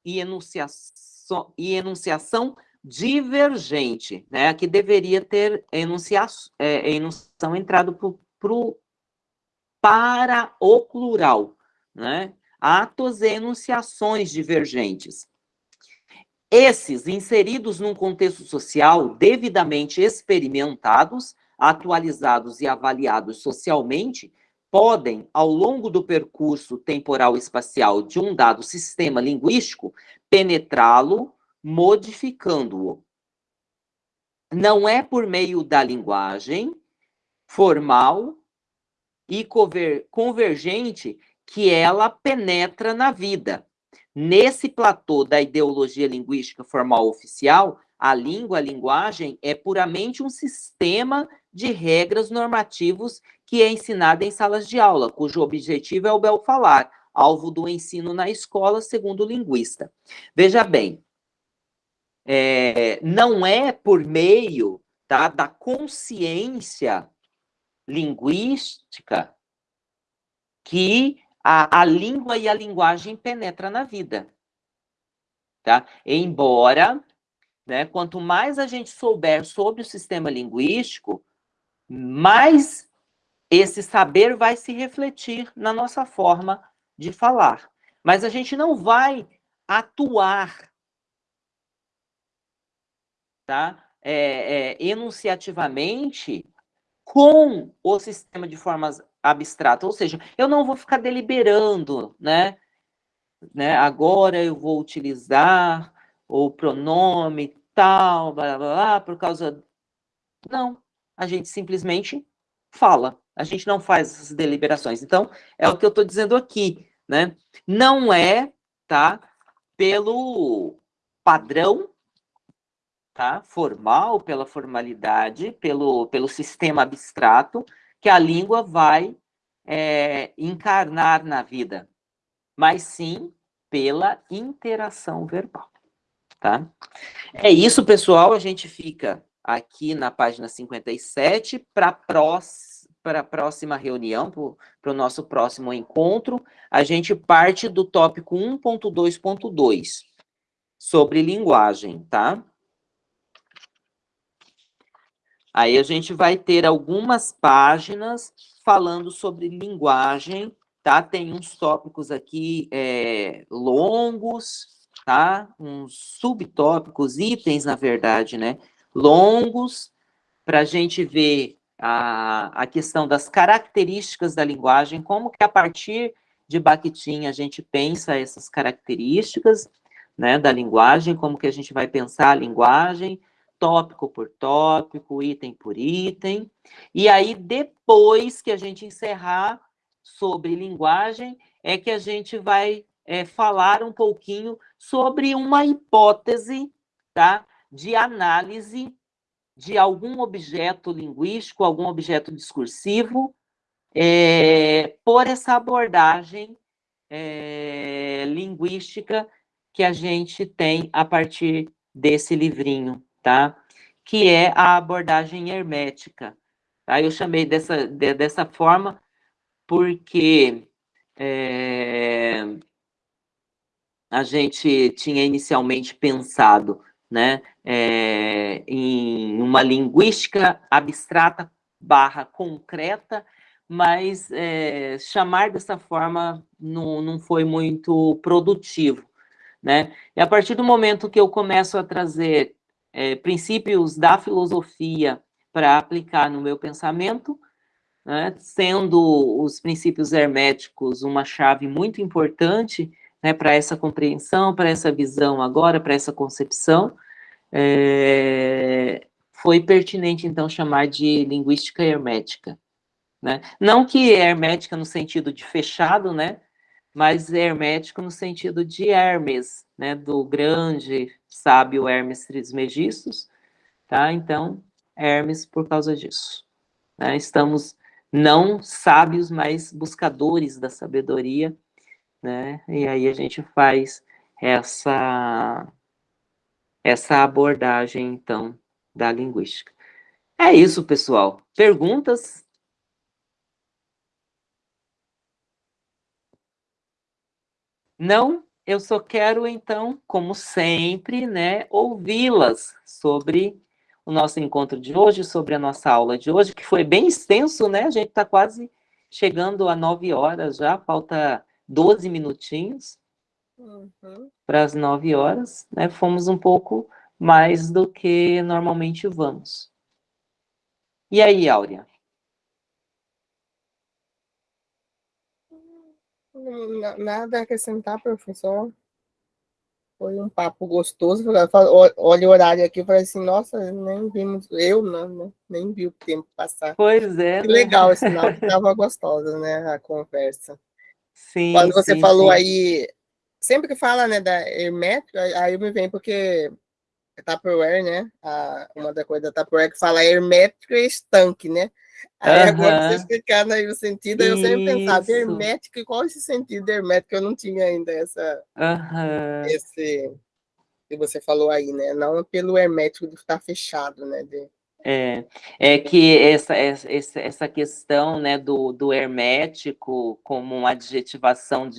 e enunciação, e enunciação divergente, né, que deveria ter enunciação, é, enunciação entrado pro, pro, para o plural, né, atos e enunciações divergentes. Esses, inseridos num contexto social devidamente experimentados, atualizados e avaliados socialmente, podem, ao longo do percurso temporal espacial de um dado sistema linguístico, penetrá-lo, modificando-o. Não é por meio da linguagem formal e convergente que ela penetra na vida. Nesse platô da ideologia linguística formal oficial, a língua, a linguagem, é puramente um sistema de regras normativos que é ensinado em salas de aula, cujo objetivo é o bel falar, alvo do ensino na escola, segundo o linguista. Veja bem, é, não é por meio tá, da consciência linguística que a, a língua e a linguagem penetra na vida. Tá? Embora, né, quanto mais a gente souber sobre o sistema linguístico, mais esse saber vai se refletir na nossa forma de falar. Mas a gente não vai atuar tá? É, é, enunciativamente com o sistema de formas abstratas. Ou seja, eu não vou ficar deliberando, né? né? Agora eu vou utilizar o pronome tal, blá, blá, blá, por causa... Não, a gente simplesmente fala. A gente não faz essas deliberações. Então, é o que eu estou dizendo aqui, né? Não é, tá? Pelo padrão, tá? Formal, pela formalidade, pelo, pelo sistema abstrato, que a língua vai é, encarnar na vida, mas sim pela interação verbal, tá? É isso, pessoal. A gente fica aqui na página 57 para a próxima reunião, para o nosso próximo encontro, a gente parte do tópico 1.2.2, sobre linguagem, tá? Aí a gente vai ter algumas páginas falando sobre linguagem, tá? Tem uns tópicos aqui é, longos, tá? Uns subtópicos, itens, na verdade, né? Longos, para a gente ver a, a questão das características da linguagem, como que a partir de Bakhtin a gente pensa essas características né, da linguagem, como que a gente vai pensar a linguagem, tópico por tópico, item por item, e aí depois que a gente encerrar sobre linguagem, é que a gente vai é, falar um pouquinho sobre uma hipótese tá, de análise de algum objeto linguístico, algum objeto discursivo, é, por essa abordagem é, linguística que a gente tem a partir desse livrinho, tá? Que é a abordagem hermética. Tá? Eu chamei dessa, de, dessa forma porque é, a gente tinha inicialmente pensado né, é, em uma linguística abstrata barra concreta, mas é, chamar dessa forma não, não foi muito produtivo. Né? E a partir do momento que eu começo a trazer é, princípios da filosofia para aplicar no meu pensamento, né, sendo os princípios herméticos uma chave muito importante, né, para essa compreensão, para essa visão agora, para essa concepção, é, foi pertinente, então, chamar de linguística hermética. Né? Não que hermética no sentido de fechado, né? mas hermético no sentido de Hermes, né? do grande sábio Hermes Trismegistus, tá? Então, Hermes por causa disso. Né? Estamos não sábios, mas buscadores da sabedoria, né? E aí a gente faz essa essa abordagem então da linguística. É isso, pessoal. Perguntas? Não? Eu só quero, então, como sempre, né, ouvi-las sobre o nosso encontro de hoje, sobre a nossa aula de hoje, que foi bem extenso, né? A gente está quase chegando a nove horas já, falta 12 minutinhos uhum. para as nove horas, né? Fomos um pouco mais do que normalmente vamos. E aí, Áurea? Nada a acrescentar, professor. Foi um papo gostoso. Olha o horário aqui e falei assim, nossa, nem vimos, eu não, né? nem vi o tempo passar. Pois é. Que né? legal, sinal que estava gostosa, né, a conversa. Sim, Quando você sim, falou sim. aí, sempre que fala, né, da hermética, aí me vem porque Tupperware, né? A, uma da coisa da Tupperware que fala hermético e estanque, né? Aí uhum. agora você explicando aí o sentido, eu sempre pensava, hermético, qual esse sentido hermético? Eu não tinha ainda essa, uhum. esse que você falou aí, né? Não pelo hermético de estar fechado, né? De... É, é que essa, essa, essa questão né, do, do hermético como uma adjetivação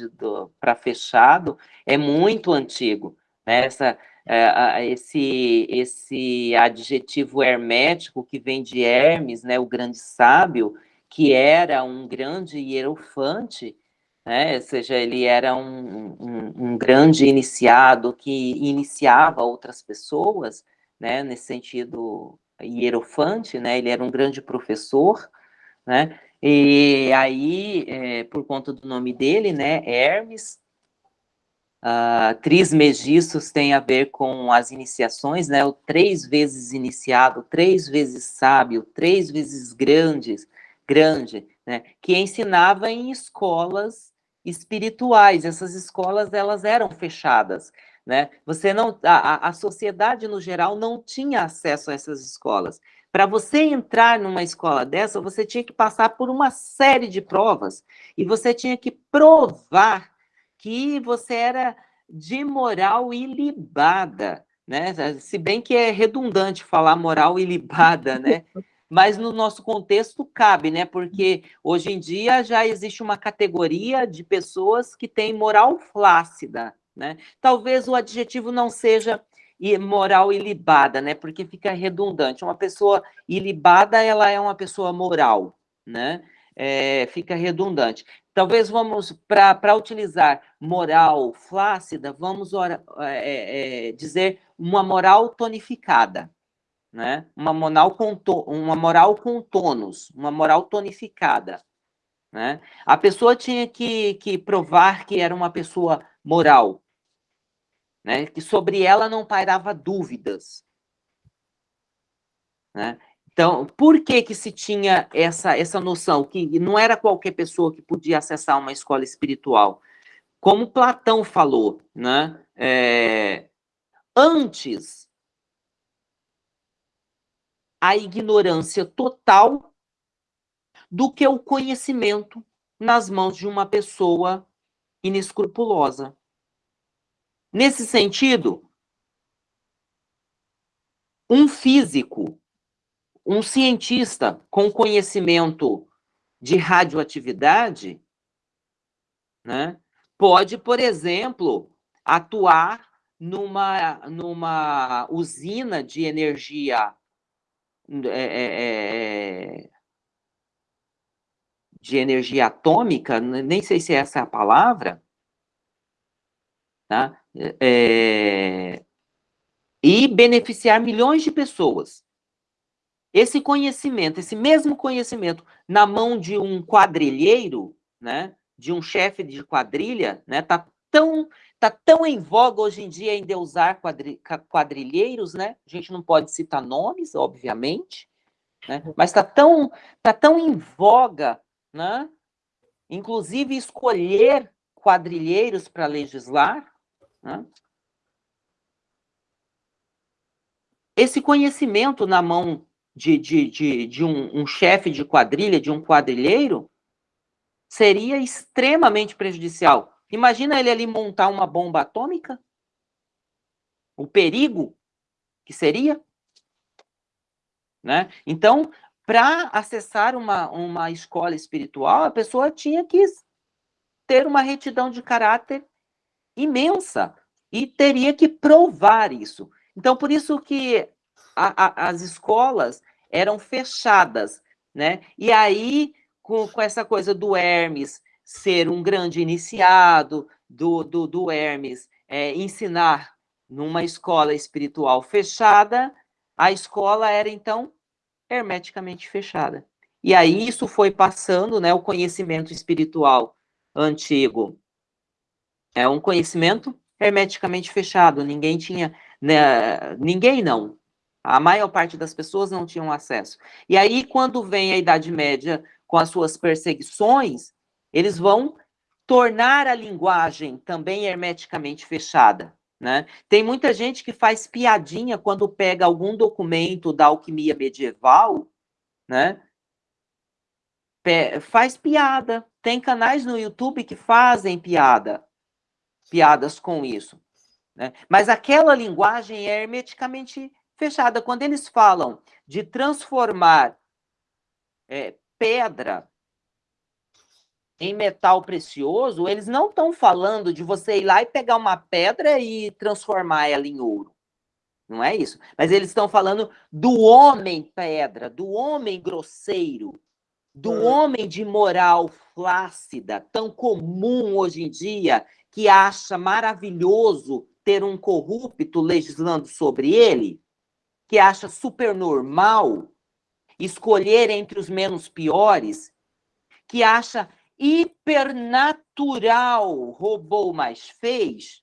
para fechado é muito antigo. Né? Essa, é, esse, esse adjetivo hermético que vem de Hermes, né, o grande sábio, que era um grande hierofante, né, ou seja, ele era um, um, um grande iniciado que iniciava outras pessoas, né, nesse sentido hierofante, né, ele era um grande professor, né, e aí, é, por conta do nome dele, né, Hermes, Uh, trismegiços tem a ver com as iniciações, né? O três vezes iniciado, três vezes sábio, três vezes grandes, grande, né? Que ensinava em escolas espirituais. Essas escolas elas eram fechadas, né? Você não, a, a sociedade no geral não tinha acesso a essas escolas. Para você entrar numa escola dessa, você tinha que passar por uma série de provas e você tinha que provar que você era de moral ilibada, né? Se bem que é redundante falar moral ilibada, né? Mas no nosso contexto cabe, né? Porque hoje em dia já existe uma categoria de pessoas que têm moral flácida, né? Talvez o adjetivo não seja moral ilibada, né? Porque fica redundante. Uma pessoa ilibada, ela é uma pessoa moral, né? É, fica redundante. Talvez vamos, para utilizar moral flácida, vamos ora, é, é, dizer uma moral tonificada, né? uma, moral com to, uma moral com tônus, uma moral tonificada. Né? A pessoa tinha que, que provar que era uma pessoa moral, né? que sobre ela não pairava dúvidas. Né? Então, por que que se tinha essa, essa noção que não era qualquer pessoa que podia acessar uma escola espiritual? Como Platão falou, né? É, antes, a ignorância total do que o conhecimento nas mãos de uma pessoa inescrupulosa. Nesse sentido, um físico um cientista com conhecimento de radioatividade né, pode, por exemplo, atuar numa, numa usina de energia é, é, é de energia atômica, nem sei se essa é a palavra, tá? É, e beneficiar milhões de pessoas. Esse conhecimento, esse mesmo conhecimento, na mão de um quadrilheiro, né, de um chefe de quadrilha, né, tá tão tá tão em voga hoje em dia em endeusar quadri, quadrilheiros, né? A gente não pode citar nomes, obviamente, né? Mas tá tão tá tão em voga, né? Inclusive escolher quadrilheiros para legislar, né? esse conhecimento na mão de, de, de, de um, um chefe de quadrilha, de um quadrilheiro, seria extremamente prejudicial. Imagina ele ali montar uma bomba atômica? O perigo que seria? Né? Então, para acessar uma, uma escola espiritual, a pessoa tinha que ter uma retidão de caráter imensa e teria que provar isso. Então, por isso que a, a, as escolas eram fechadas, né? E aí, com, com essa coisa do Hermes ser um grande iniciado, do, do, do Hermes é, ensinar numa escola espiritual fechada, a escola era, então, hermeticamente fechada. E aí isso foi passando, né, o conhecimento espiritual antigo. É um conhecimento hermeticamente fechado, ninguém tinha, né, ninguém não, a maior parte das pessoas não tinham acesso. E aí, quando vem a Idade Média com as suas perseguições, eles vão tornar a linguagem também hermeticamente fechada. Né? Tem muita gente que faz piadinha quando pega algum documento da alquimia medieval, né? faz piada. Tem canais no YouTube que fazem piada, piadas com isso. Né? Mas aquela linguagem é hermeticamente fechada. Quando eles falam de transformar é, pedra em metal precioso, eles não estão falando de você ir lá e pegar uma pedra e transformar ela em ouro. Não é isso. Mas eles estão falando do homem pedra, do homem grosseiro, do hum. homem de moral flácida, tão comum hoje em dia, que acha maravilhoso ter um corrupto legislando sobre ele que acha super normal escolher entre os menos piores, que acha hipernatural roubou mais fez,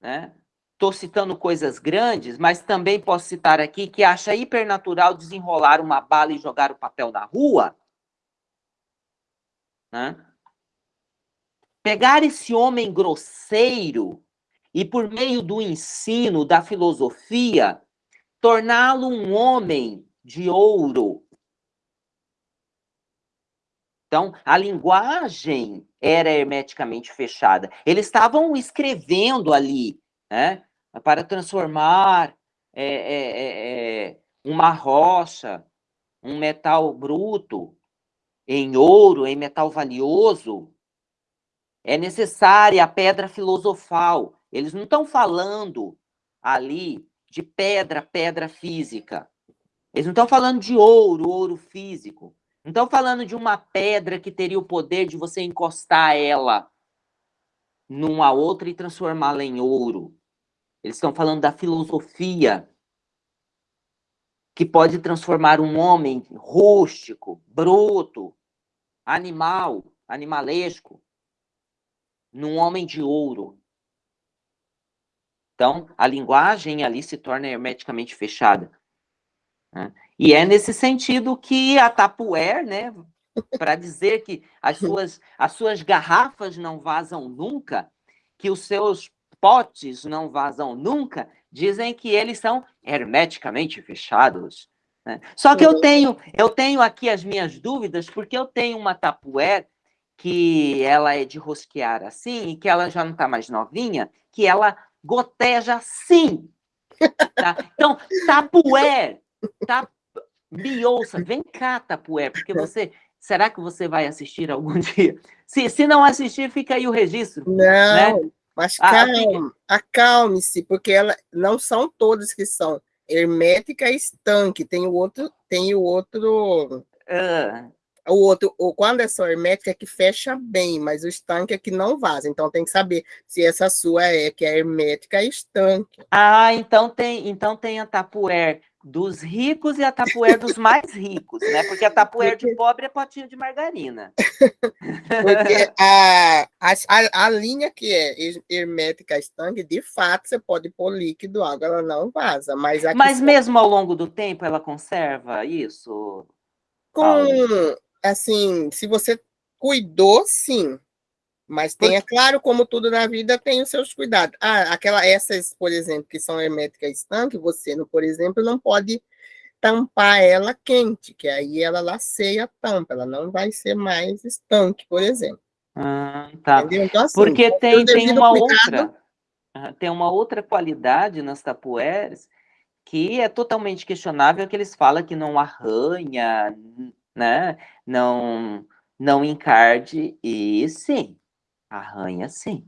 né? Estou citando coisas grandes, mas também posso citar aqui que acha hipernatural desenrolar uma bala e jogar o papel na rua. Né? Pegar esse homem grosseiro e, por meio do ensino, da filosofia, torná-lo um homem de ouro. Então, a linguagem era hermeticamente fechada. Eles estavam escrevendo ali, né, para transformar é, é, é, é uma rocha, um metal bruto, em ouro, em metal valioso. É necessária a pedra filosofal. Eles não estão falando ali de pedra, pedra física. Eles não estão falando de ouro, ouro físico. Não estão falando de uma pedra que teria o poder de você encostar ela numa outra e transformá-la em ouro. Eles estão falando da filosofia que pode transformar um homem rústico, bruto, animal, animalesco, num homem de ouro. Então, a linguagem ali se torna hermeticamente fechada. Né? E é nesse sentido que a Tapuer, né, para dizer que as suas, as suas garrafas não vazam nunca, que os seus potes não vazam nunca, dizem que eles são hermeticamente fechados. Né? Só que eu tenho, eu tenho aqui as minhas dúvidas, porque eu tenho uma Tapuer que ela é de rosquear assim, e que ela já não está mais novinha, que ela goteja sim. Tá? Então, Tapué, tá, me ouça, vem cá, Tapué, porque você. Será que você vai assistir algum dia? Se, se não assistir, fica aí o registro. Não, né? mas ah, calma, acalme-se, porque ela, não são todas que são hermética e estanque. Tem o outro, tem o outro. Uh, o outro, o, quando é só hermética, é que fecha bem, mas o estanque é que não vaza. Então tem que saber se essa sua é que é hermética e estanque. Ah, então tem, então tem a tapuer dos ricos e a tapuer dos mais ricos, né? Porque a tapuer de pobre é potinho de margarina. Porque a, a, a linha que é hermética estanque, de fato, você pode pôr líquido, água, ela não vaza. Mas, mas mesmo ao longo do tempo, ela conserva isso? Com, assim, se você cuidou, sim. Mas tenha claro, como tudo na vida, tem os seus cuidados. Ah, aquela, essas, por exemplo, que são herméticas estanque, você, por exemplo, não pode tampar ela quente, que aí ela laceia a tampa, ela não vai ser mais estanque, por exemplo. Ah, tá. Então, assim, Porque tem, tem uma outra, tem uma outra qualidade nas tapueres que é totalmente questionável, que eles falam que não arranha, né? Não, não encarde, e sim, arranha sim.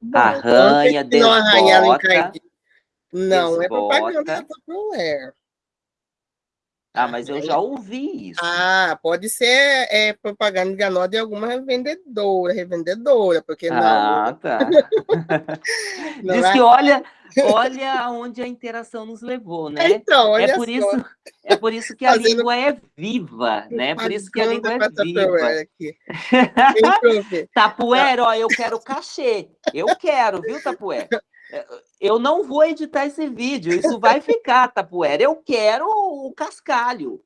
Bom, arranha, desbota. Não, arranha, não é propaganda da Tupperware. Ah, mas eu já ouvi isso. Ah, pode ser é, propaganda enganosa de alguma revendedora, revendedora, porque não. Ah, tá. não Diz é... que olha, olha aonde a interação nos levou, né? Então, olha é por só. isso, é por isso que a Fazendo língua é viva, né? É por isso que a língua é viva. Tapuera, ó, eu quero cachê. Eu quero, viu, Tapuera? Eu não vou editar esse vídeo, isso vai ficar, Tapuera. Eu quero o cascalho.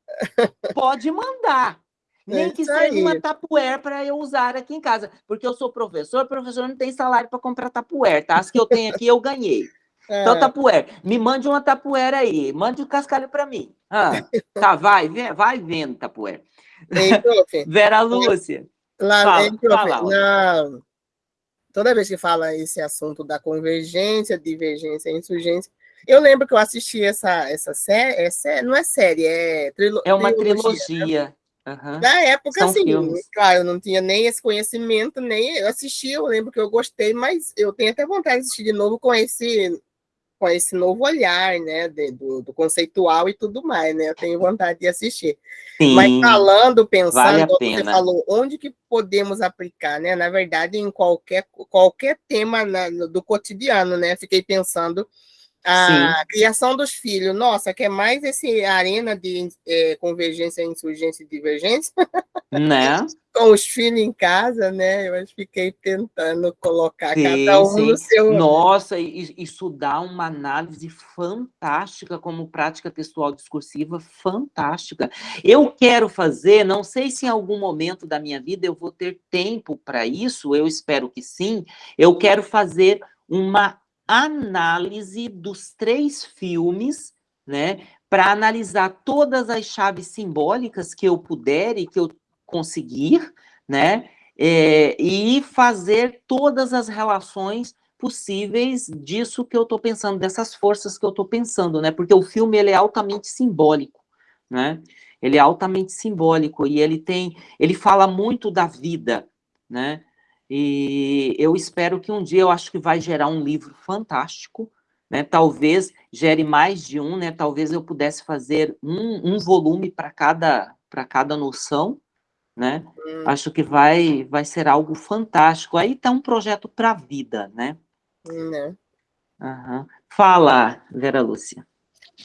Pode mandar. Nem é que seja aí. uma tapuer para eu usar aqui em casa. Porque eu sou professor, professor não tem salário para comprar tapuer, tá? As que eu tenho aqui eu ganhei. É. Então, tapuer, me mande uma tapuer aí, mande o um cascalho para mim. Ah, tá, vai, vai vendo, tapuer. Ei, Vera Lúcia. Lá, fala, ei, fala, na, toda vez que fala esse assunto da convergência, divergência, insurgência, eu lembro que eu assisti essa, essa série, é, não é série, é trilo, É uma trilogia. trilogia. Né? Uhum. Na época, São assim, filmes. claro, eu não tinha nem esse conhecimento, nem eu assisti, eu lembro que eu gostei, mas eu tenho até vontade de assistir de novo com esse com esse novo olhar, né, de, do, do, conceitual e tudo mais, né, eu tenho vontade de assistir. Sim, Mas falando, pensando, vale você falou, onde que podemos aplicar, né, na verdade, em qualquer, qualquer tema na, do cotidiano, né, fiquei pensando, a Sim. criação dos filhos, nossa, quer mais esse arena de é, convergência, insurgência e divergência? Né? Com os filhos em casa, né? Eu fiquei tentando colocar sim, cada um sim. no seu. Nossa, isso dá uma análise fantástica como prática textual discursiva, fantástica. Eu quero fazer, não sei se em algum momento da minha vida eu vou ter tempo para isso, eu espero que sim. Eu quero fazer uma análise dos três filmes, né, para analisar todas as chaves simbólicas que eu puder e que eu conseguir, né, é, e fazer todas as relações possíveis disso que eu estou pensando, dessas forças que eu estou pensando, né, porque o filme ele é altamente simbólico, né, ele é altamente simbólico e ele tem, ele fala muito da vida, né, e eu espero que um dia, eu acho que vai gerar um livro fantástico, né? Talvez gere mais de um, né? Talvez eu pudesse fazer um, um volume para cada, cada noção, né? Hum. Acho que vai, vai ser algo fantástico. Aí está um projeto para a vida, né? Uhum. Uhum. Fala, Vera Lúcia.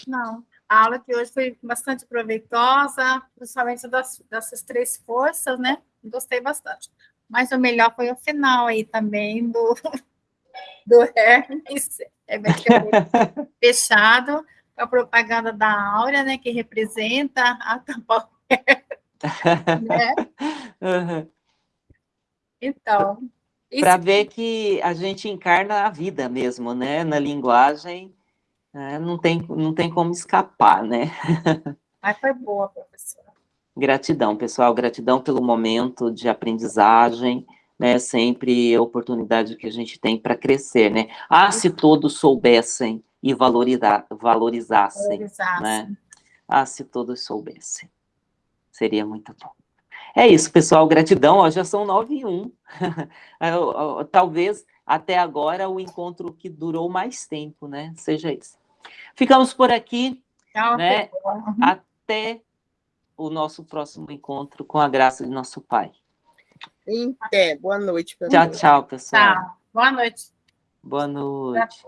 Não, a aula que hoje foi bastante proveitosa, principalmente das, dessas três forças, né? Gostei bastante. Mas o melhor foi o final aí também do, do Hermes. É, é fechado. A propaganda da Áurea, né? Que representa a Tapauer. né? Uhum. Então. Para ver que a gente encarna a vida mesmo, né? Na linguagem, né? não, tem, não tem como escapar, né? Mas foi boa, professora. Gratidão, pessoal, gratidão pelo momento de aprendizagem, né? Sempre a oportunidade que a gente tem para crescer, né? Ah, se todos soubessem e valorizar, valorizassem, valorizassem, né? Ah, se todos soubessem. Seria muito bom. É isso, pessoal, gratidão, ó, já são nove e um. Talvez até agora o encontro que durou mais tempo, né? Seja isso. Ficamos por aqui, Tchau, né? Até o nosso próximo encontro com a graça de nosso Pai. Até. Boa noite. Tchau, tchau, pessoal. Tchau. Boa noite. Boa noite.